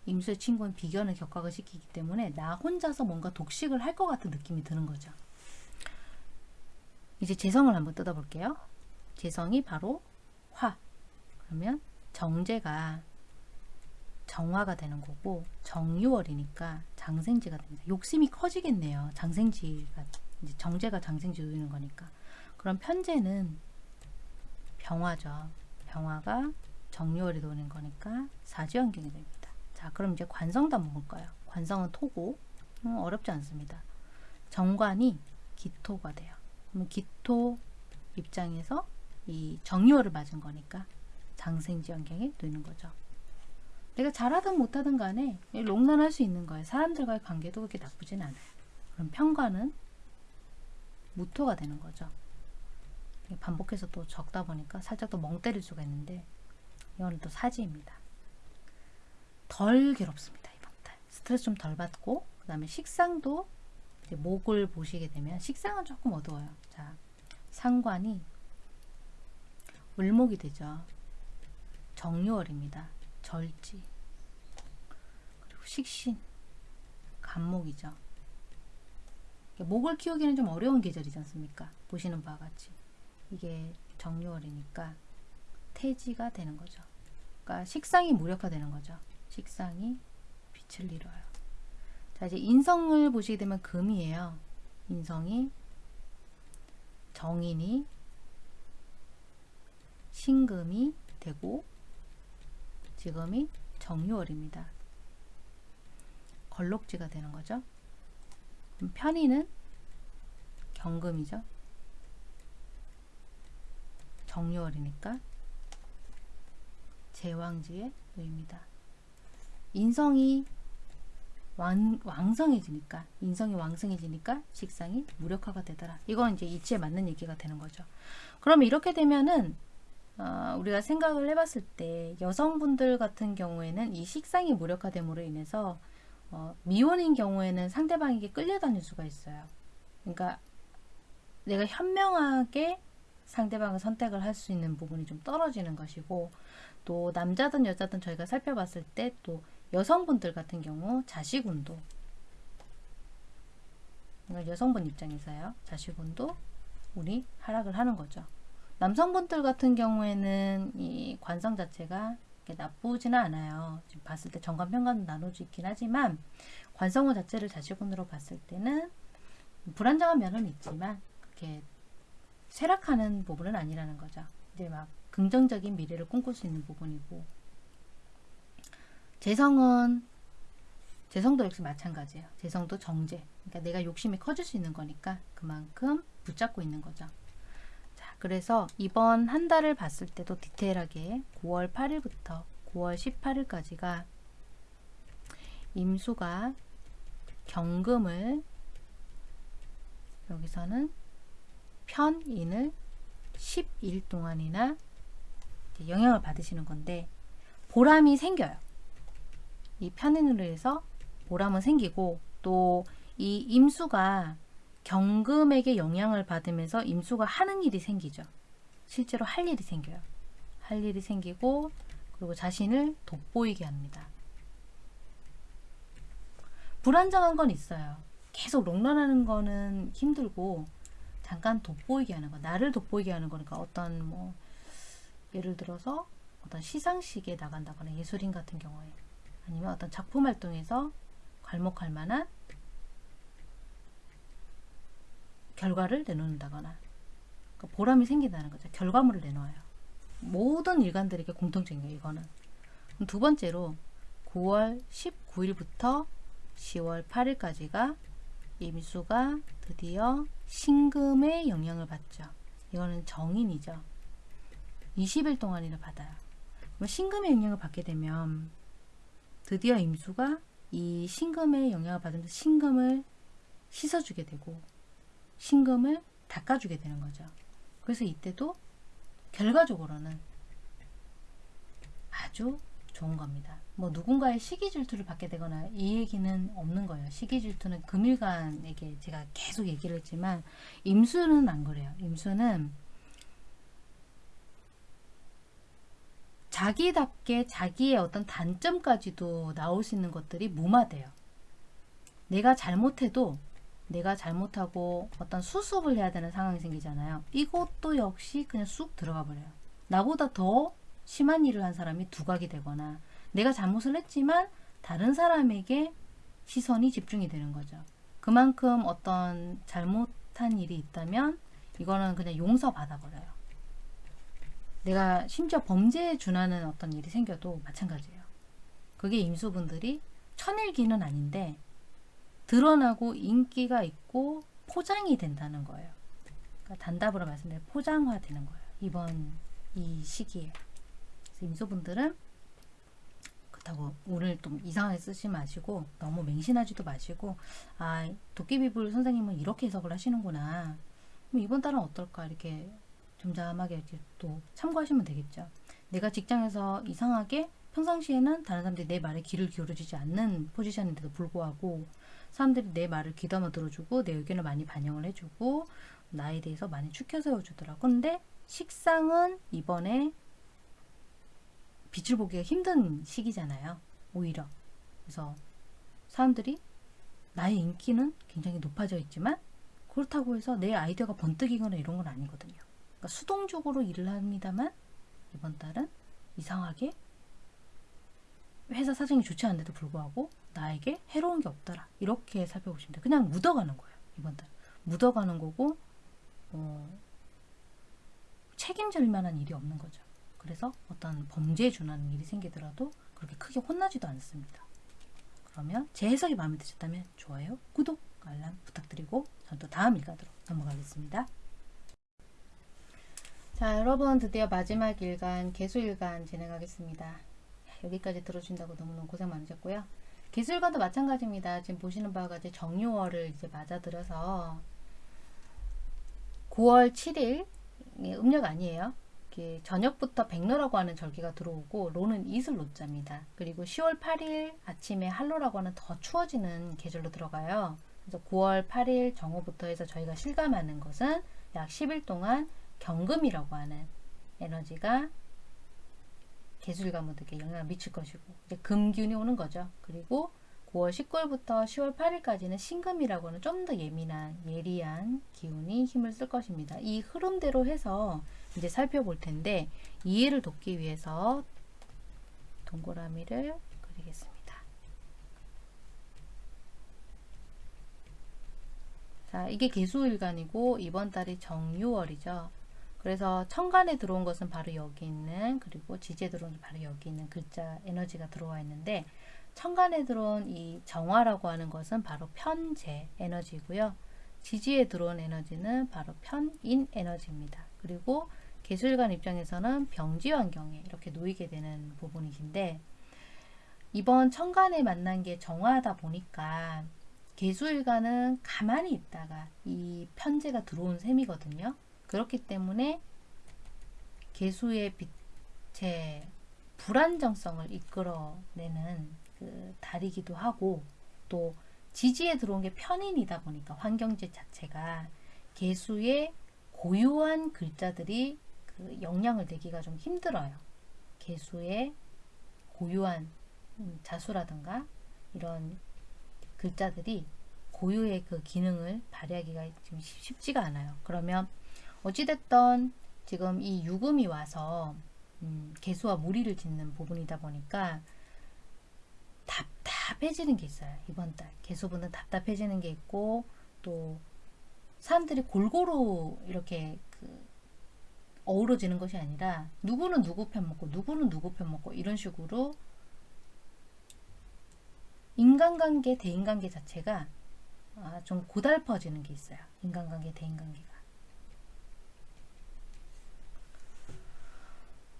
Speaker 1: 임수의 친구는 비견을 격각을 시키기 때문에 나 혼자서 뭔가 독식을 할 것 같은 느낌이 드는 거죠. 이제 재성을 한번 뜯어볼게요. 재성이 바로 화. 그러면 정제가 정화가 되는 거고 정유월이니까 장생지가 됩니다. 욕심이 커지겠네요. 장생지가 이제 정제가 장생지 놓이는 거니까. 그럼 편제는 병화죠. 병화가 정유월이 도는 거니까 사지환경이 됩니다. 자, 그럼 이제 관성도 한번 볼까요? 관성은 토고 음, 어렵지 않습니다. 정관이 기토가 돼요. 그러면 기토 입장에서 이 정유월을 맞은 거니까 장생지 환경에 놓이는 거죠. 내가 잘하든 못하든 간에 롱런할 수 있는 거예요. 사람들과의 관계도 그렇게 나쁘진 않아요. 그럼 평가는 무토가 되는 거죠. 반복해서 또 적다 보니까 살짝 또멍 때릴 수가 있는데 이거는 또 사지입니다. 덜 괴롭습니다. 이번 달. 스트레스 좀 덜 받고 그 다음에 식상도 목을 보시게 되면 식상은 조금 어두워요. 자, 상관이 을목이 되죠. 정유월입니다. 절지 그리고 식신 간목이죠. 목을 키우기는 좀 어려운 계절이지 않습니까? 보시는 바와 같이 이게 정유월이니까 태지가 되는 거죠. 그러니까 식상이 무력화되는 거죠. 식상이 빛을 잃어요. 자 이제 인성을 보시게 되면 금이에요. 인성이 정인이 신금이 되고 지금이 정유월입니다. 걸록지가 되는 거죠. 그럼 편의는 경금이죠. 정유월이니까 제왕지에 놓입니다. 인성이 왕, 왕성해지니까 인성이 왕성해지니까 식상이 무력화가 되더라. 이건 이제 이치에 맞는 얘기가 되는 거죠. 그러면 이렇게 되면은 어, 우리가 생각을 해봤을 때 여성분들 같은 경우에는 이 식상이 무력화됨으로 인해서 어, 미혼인 경우에는 상대방에게 끌려다닐 수가 있어요. 그러니까 내가 현명하게 상대방을 선택을 할 수 있는 부분이 좀 떨어지는 것이고 또 남자든 여자든 저희가 살펴봤을 때 또 여성분들 같은 경우 자식운도 그러니까 여성분 입장에서요. 자식운도 운이 하락을 하는 거죠. 남성분들 같은 경우에는 이 관성 자체가 나쁘지는 않아요. 지금 봤을 때 정관 편관도 나눠져 있긴 하지만 관성운 자체를 자식운으로 봤을 때는 불안정한 면은 있지만 그렇게 쇠락하는 부분은 아니라는 거죠. 이제 막 긍정적인 미래를 꿈꿀 수 있는 부분이고 재성은 재성도 역시 마찬가지예요. 재성도 정제. 그러니까 내가 욕심이 커질 수 있는 거니까 그만큼 붙잡고 있는 거죠. 자, 그래서 이번 한 달을 봤을 때도 디테일하게 9월 8일부터 9월 18일까지가 임수가 경금을 여기서는 편인을 10일 동안이나 영향을 받으시는 건데 보람이 생겨요. 이 편인으로 해서 보람은 생기고 또 이 임수가 경금에게 영향을 받으면서 임수가 하는 일이 생기죠. 실제로 할 일이 생겨요. 할 일이 생기고 그리고 자신을 돋보이게 합니다. 불안정한 건 있어요. 계속 롱런하는 거는 힘들고 잠깐 돋보이게 하는 거, 나를 돋보이게 하는 거니까 어떤 뭐 예를 들어서 어떤 시상식에 나간다거나 예술인 같은 경우에 아니면 어떤 작품 활동에서 괄목할 만한 결과를 내놓는다거나 그러니까 보람이 생긴다는 거죠. 결과물을 내놓아요. 모든 일간들에게 공통적인. 이거는. 두 번째로 9월 19일부터 10월 8일까지가 임수가 드디어 신금의 영향을 받죠. 이거는 정인이죠. 20일 동안이나 받아요. 신금의 영향을 받게 되면 드디어 임수가 이 신금의 영향을 받으면서 신금을 씻어주게 되고 신금을 닦아주게 되는 거죠. 그래서 이때도 결과적으로는 아주 좋은 겁니다. 뭐 누군가의 시기 질투를 받게 되거나 이 얘기는 없는 거예요. 시기 질투는 금일간에게 제가 계속 얘기를 했지만 임수는 안 그래요. 임수는 자기답게 자기의 어떤 단점까지도 나올 수 있는 것들이 무마돼요. 내가 잘못해도 내가 잘못하고 어떤 수습을 해야 되는 상황이 생기잖아요. 이것도 역시 그냥 쑥 들어가 버려요. 나보다 더 심한 일을 한 사람이 두각이 되거나 내가 잘못을 했지만 다른 사람에게 시선이 집중이 되는 거죠. 그만큼 어떤 잘못한 일이 있다면 이거는 그냥 용서받아 버려요. 내가 심지어 범죄에 준하는 어떤 일이 생겨도 마찬가지예요. 그게 임수분들이 천일기는 아닌데 드러나고 인기가 있고 포장이 된다는 거예요. 그러니까 단답으로 말씀드리면 포장화되는 거예요. 이번 이 시기에. 임수분들은 그렇다고 오늘 좀 이상하게 쓰지 마시고 너무 맹신하지도 마시고 아 도깨비불 선생님은 이렇게 해석을 하시는구나. 이번 달은 어떨까 이렇게 점잠하게 또 참고하시면 되겠죠. 내가 직장에서 이상하게 평상시에는 다른 사람들이 내 말에 귀를 기울여주지 않는 포지션인데도 불구하고 사람들이 내 말을 귀담아 들어주고 내 의견을 많이 반영을 해주고 나에 대해서 많이 추켜 세워주더라고. 근데 식상은 이번에 빛을 보기가 힘든 시기잖아요. 오히려. 그래서 사람들이 나의 인기는 굉장히 높아져 있지만 그렇다고 해서 내 아이디어가 번뜩이거나 이런 건 아니거든요. 그러니까 수동적으로 일을 합니다만 이번 달은 이상하게 회사 사정이 좋지 않은데도 불구하고 나에게 해로운 게 없더라. 이렇게 살펴보시면 돼요. 그냥 묻어가는 거예요. 이번 달. 묻어가는 거고 어, 책임질 만한 일이 없는 거죠. 그래서 어떤 범죄에 준하는 일이 생기더라도 그렇게 크게 혼나지도 않습니다. 그러면 제 해석이 마음에 드셨다면 좋아요, 구독, 알람 부탁드리고 전 또 다음 일간으로 넘어가겠습니다. 자 여러분 드디어 마지막 일간 개수일간 진행하겠습니다. 여기까지 들어주신다고 너무너무 고생 많으셨고요. 기술과도 마찬가지입니다. 지금 보시는 바와 같이 정유월을 이제 맞아들여서 9월 7일 음력 아니에요. 저녁부터 백로라고 하는 절기가 들어오고 로는 이슬 로자입니다. 그리고 10월 8일 아침에 한로라고 하는 더 추워지는 계절로 들어가요. 그래서 9월 8일 정오부터 해서 저희가 실감하는 것은 약 10일 동안 경금이라고 하는 에너지가 개수일관분들께 영향을 미칠 것이고 이제 금균이 오는 거죠. 그리고 9월 19일부터 10월 8일까지는 신금이라고 하는 좀 더 예민한 예리한 기운이 힘을 쓸 것입니다. 이 흐름대로 해서 이제 살펴볼 텐데 이해를 돕기 위해서 동그라미를 그리겠습니다. 자, 이게 개수일간이고 이번 달이 정유월이죠. 그래서 천간에 들어온 것은 바로 여기 있는 그리고 지지에 들어온 것은 바로 여기 있는 글자 에너지가 들어와 있는데 천간에 들어온 이 정화라고 하는 것은 바로 편재 에너지고요. 지지에 들어온 에너지는 바로 편인 에너지입니다. 그리고 개술관 입장에서는 병지 환경에 이렇게 놓이게 되는 부분이신데 이번 천간에 만난 게 정화다 보니까 개수일간은 가만히 있다가 이 편제가 들어온 셈이거든요. 그렇기 때문에 개수의 빛의 불안정성을 이끌어내는 그 달이기도 하고 또 지지에 들어온 게 편인이다 보니까 환경지 자체가 개수의 고유한 글자들이 그 영향을 내기가 좀 힘들어요. 개수의 고유한 음, 자수라든가 이런 글자들이 고유의 그 기능을 발휘하기가 좀 쉽지가 않아요. 그러면 어찌됐던 지금 이 유금이 와서 음, 개수와 무리를 짓는 부분이다 보니까 답답해지는 게 있어요. 이번 달 개수분은 답답해지는 게 있고 또 사람들이 골고루 이렇게 그 어우러지는 것이 아니라 누구는 누구 편 먹고 누구는 누구 편 먹고 이런 식으로 인간관계, 대인관계 자체가 아, 좀 고달퍼지는 게 있어요. 인간관계, 대인관계가.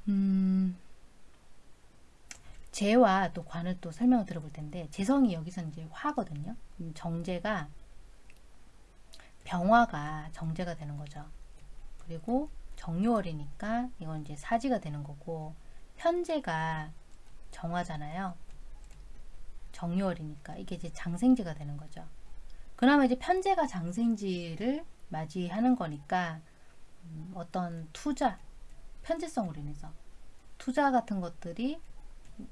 Speaker 1: 음, 재와 또 관을 또 설명을 들어볼 텐데 재성이 여기서 이제 화거든요. 음, 정제가 병화가 정제가 되는 거죠. 그리고 정유월이니까 이건 이제 사지가 되는 거고 현재가 정화잖아요. 정유월이니까 이게 이제 장생지가 되는 거죠. 그나마 이제 편제가 장생지를 맞이하는 거니까 음, 어떤 투자, 편제성으로 인해서 투자 같은 것들이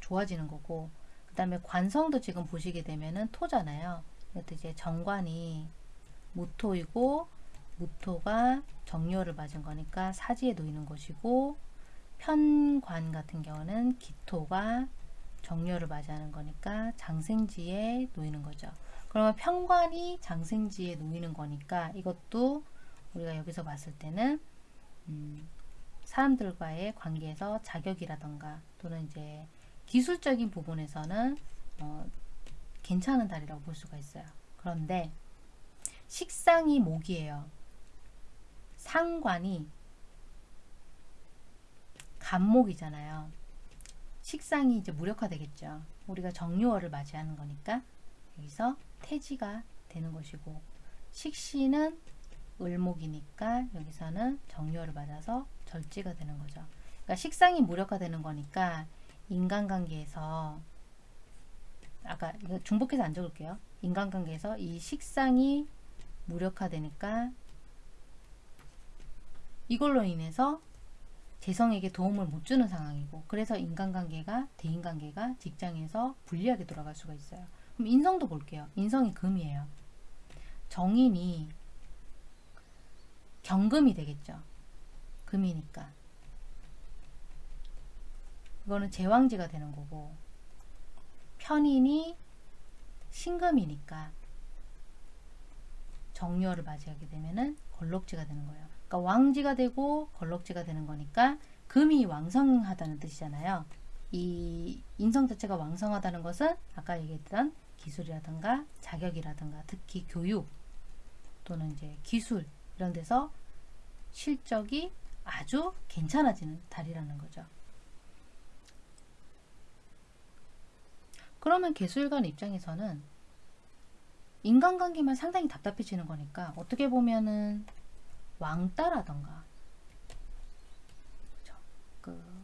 Speaker 1: 좋아지는 거고 그 다음에 관성도 지금 보시게 되면은 토잖아요. 이것도 이제 정관이 무토이고 무토가 정유월을 맞은 거니까 사지에 놓이는 것이고 편관 같은 경우는 기토가 정렬을 맞이하는 거니까 장생지에 놓이는 거죠. 그러면 편관이 장생지에 놓이는 거니까 이것도 우리가 여기서 봤을 때는 음, 사람들과의 관계에서 자격이라던가 또는 이제 기술적인 부분에서는 어, 괜찮은 달이라고 볼 수가 있어요. 그런데 식상이 목이에요. 상관이 간목이잖아요. 식상이 이제 무력화되겠죠. 우리가 정유월을 맞이하는 거니까 여기서 태지가 되는 것이고 식신은 을목이니까 여기서는 정유월을 맞아서 절지가 되는 거죠. 그러니까 식상이 무력화되는 거니까 인간관계에서 아까 중복해서 안 적을게요. 인간관계에서 이 식상이 무력화되니까 이걸로 인해서 재성에게 도움을 못 주는 상황이고 그래서 인간관계가 대인관계가 직장에서 불리하게 돌아갈 수가 있어요. 그럼 인성도 볼게요. 인성이 금이에요. 정인이 경금이 되겠죠. 금이니까. 이거는 제왕지가 되는 거고 편인이 신금이니까 정유월을 맞이하게 되면은 걸록지가 되는 거예요. 그러니까 왕지가 되고 걸록지가 되는 거니까 금이 왕성하다는 뜻이잖아요. 이 인성 자체가 왕성하다는 것은 아까 얘기했던 기술이라든가 자격이라든가 특히 교육 또는 이제 기술 이런 데서 실적이 아주 괜찮아지는 달이라는 거죠. 그러면 개수일관 입장에서는 인간관계만 상당히 답답해지는 거니까 어떻게 보면은 왕따라던가 그쵸? 그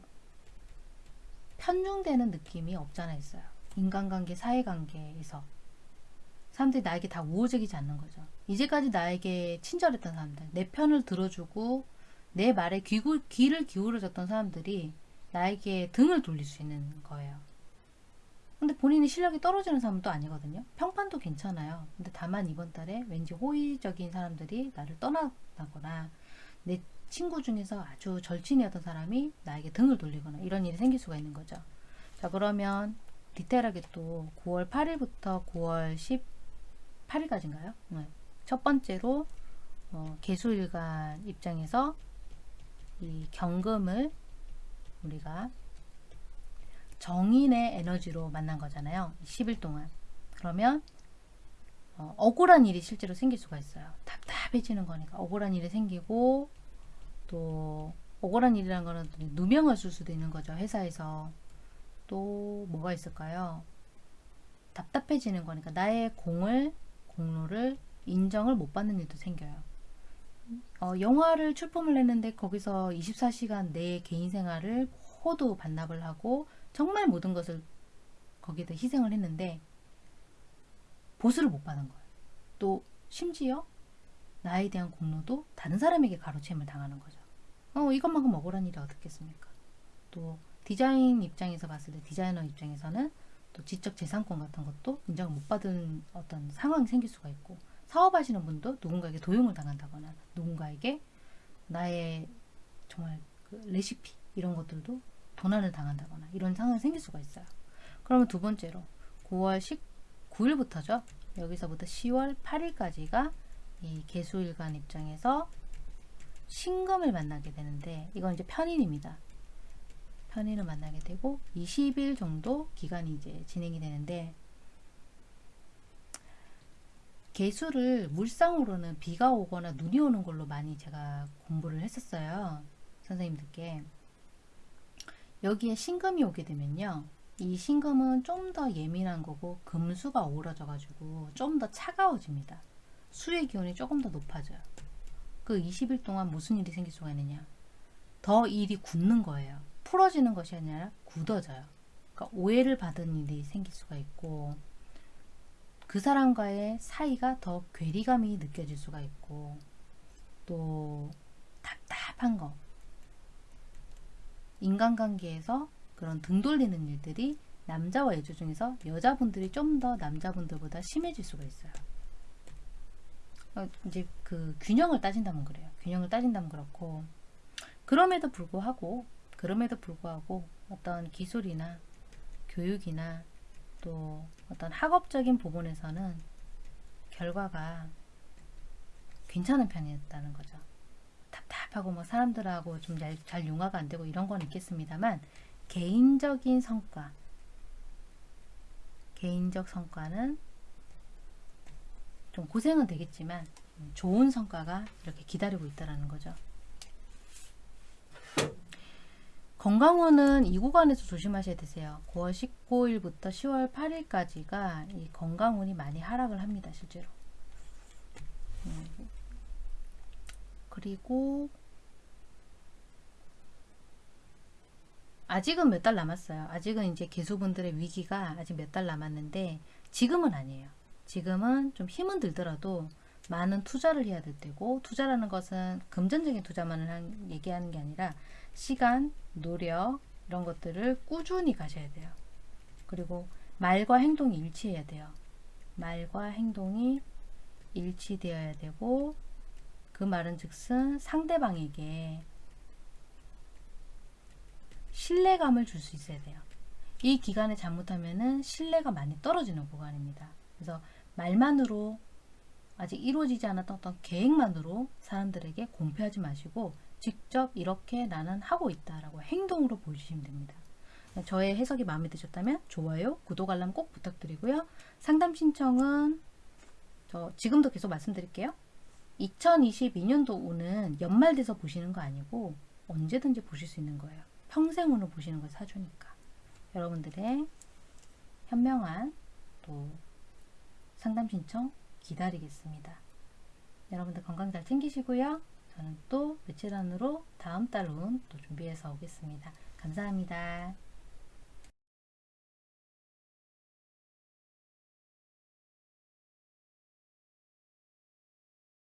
Speaker 1: 편중되는 느낌이 없잖아 있어요. 인간관계, 사회관계에서 사람들이 나에게 다 우호적이지 않는 거죠. 이제까지 나에게 친절했던 사람들, 내 편을 들어주고 내 말에 귀, 귀를 기울여줬던 사람들이 나에게 등을 돌릴 수 있는 거예요. 근데 본인이 실력이 떨어지는 사람은 또 아니거든요. 평판도 괜찮아요. 근데 다만 이번 달에 왠지 호의적인 사람들이 나를 떠나거나 내 친구 중에서 아주 절친이었던 사람이 나에게 등을 돌리거나 이런 일이 생길 수가 있는 거죠. 자 그러면 디테일하게 또 9월 8일부터 9월 18일까지인가요? 네. 첫 번째로 어, 개수일간 입장에서 이 경금을 우리가 정인의 에너지로 만난 거잖아요. 10일 동안. 그러면 어, 억울한 일이 실제로 생길 수가 있어요. 답답해지는 거니까 억울한 일이 생기고 또 억울한 일이라는 거는 누명을 쓸 수도 있는 거죠. 회사에서. 또 뭐가 있을까요? 답답해지는 거니까 나의 공을 공로를 인정을 못 받는 일도 생겨요. 어, 영화를 출품을 했는데 거기서 24시간 내 개인 생활을 호도 반납을 하고 정말 모든 것을 거기에다 희생을 했는데 보수를 못 받은 거예요. 또 심지어 나에 대한 공로도 다른 사람에게 가로채임을 당하는 거죠. 어, 이것만큼 억울한 일이 어떻겠습니까? 또 디자인 입장에서 봤을 때 디자이너 입장에서는 또 지적 재산권 같은 것도 인정을 못 받은 어떤 상황이 생길 수가 있고 사업하시는 분도 누군가에게 도용을 당한다거나 누군가에게 나의 정말 그 레시피 이런 것들도 도난을 당한다거나 이런 상황이 생길 수가 있어요. 그러면 두 번째로 9월 19일부터죠. 여기서부터 10월 8일까지가 이 개수일간 입장에서 신금을 만나게 되는데 이건 이제 편인입니다. 편인을 만나게 되고 20일 정도 기간이 이제 진행이 되는데 개수를 물상으로는 비가 오거나 눈이 오는 걸로 많이 제가 공부를 했었어요. 선생님들께. 여기에 신금이 오게 되면요. 이 신금은 좀 더 예민한 거고 금수가 오러져 가지고 좀 더 차가워집니다. 수의 기온이 조금 더 높아져요. 그 20일 동안 무슨 일이 생길 수가 있느냐. 더 일이 굳는 거예요. 풀어지는 것이 아니라 굳어져요. 그러니까 오해를 받은 일이 생길 수가 있고 그 사람과의 사이가 더 괴리감이 느껴질 수가 있고 또 답답한 거 인간관계에서 그런 등 돌리는 일들이 남자와 여자 중에서 여자분들이 좀 더 남자분들보다 심해질 수가 있어요. 어, 이제 그 균형을 따진다면 그래요. 균형을 따진다면 그렇고 그럼에도 불구하고 그럼에도 불구하고 어떤 기술이나 교육이나 또 어떤 학업적인 부분에서는 결과가 괜찮은 편이었다는 거죠. 답답하고 뭐 사람들하고 좀 잘 융화가 안 되고 이런 건 있겠습니다만 개인적인 성과 개인적 성과는 좀 고생은 되겠지만 좋은 성과가 이렇게 기다리고 있다는 거죠. 건강운은 이 구간에서 조심하셔야 되세요. 9월 19일부터 10월 8일까지가 이 건강운이 많이 하락을 합니다. 실제로. 음. 그리고 아직은 몇 달 남았어요. 아직은 이제 개수분들의 위기가 아직 몇 달 남았는데 지금은 아니에요. 지금은 좀 힘은 들더라도 많은 투자를 해야 될 때고 투자라는 것은 금전적인 투자만을 한- 얘기하는 게 아니라 시간, 노력 이런 것들을 꾸준히 가셔야 돼요. 그리고 말과 행동이 일치해야 돼요. 말과 행동이 일치되어야 되고 그 말은 즉슨 상대방에게 신뢰감을 줄 수 있어야 돼요. 이 기간에 잘못하면은 신뢰가 많이 떨어지는 구간입니다. 그래서 말만으로 아직 이루어지지 않았던 계획만으로 사람들에게 공표하지 마시고 직접 이렇게 나는 하고 있다라고 행동으로 보여주시면 됩니다. 저의 해석이 마음에 드셨다면 좋아요, 구독, 알람 꼭 부탁드리고요. 상담 신청은 저 지금도 계속 말씀드릴게요. 2022년도 운은 연말 돼서 보시는 거 아니고 언제든지 보실 수 있는 거예요. 평생 운을 보시는 걸 사주니까. 여러분들의 현명한 또 상담 신청 기다리겠습니다. 여러분들 건강 잘 챙기시고요. 저는 또 며칠 안으로 다음 달운 또 준비해서 오겠습니다. 감사합니다.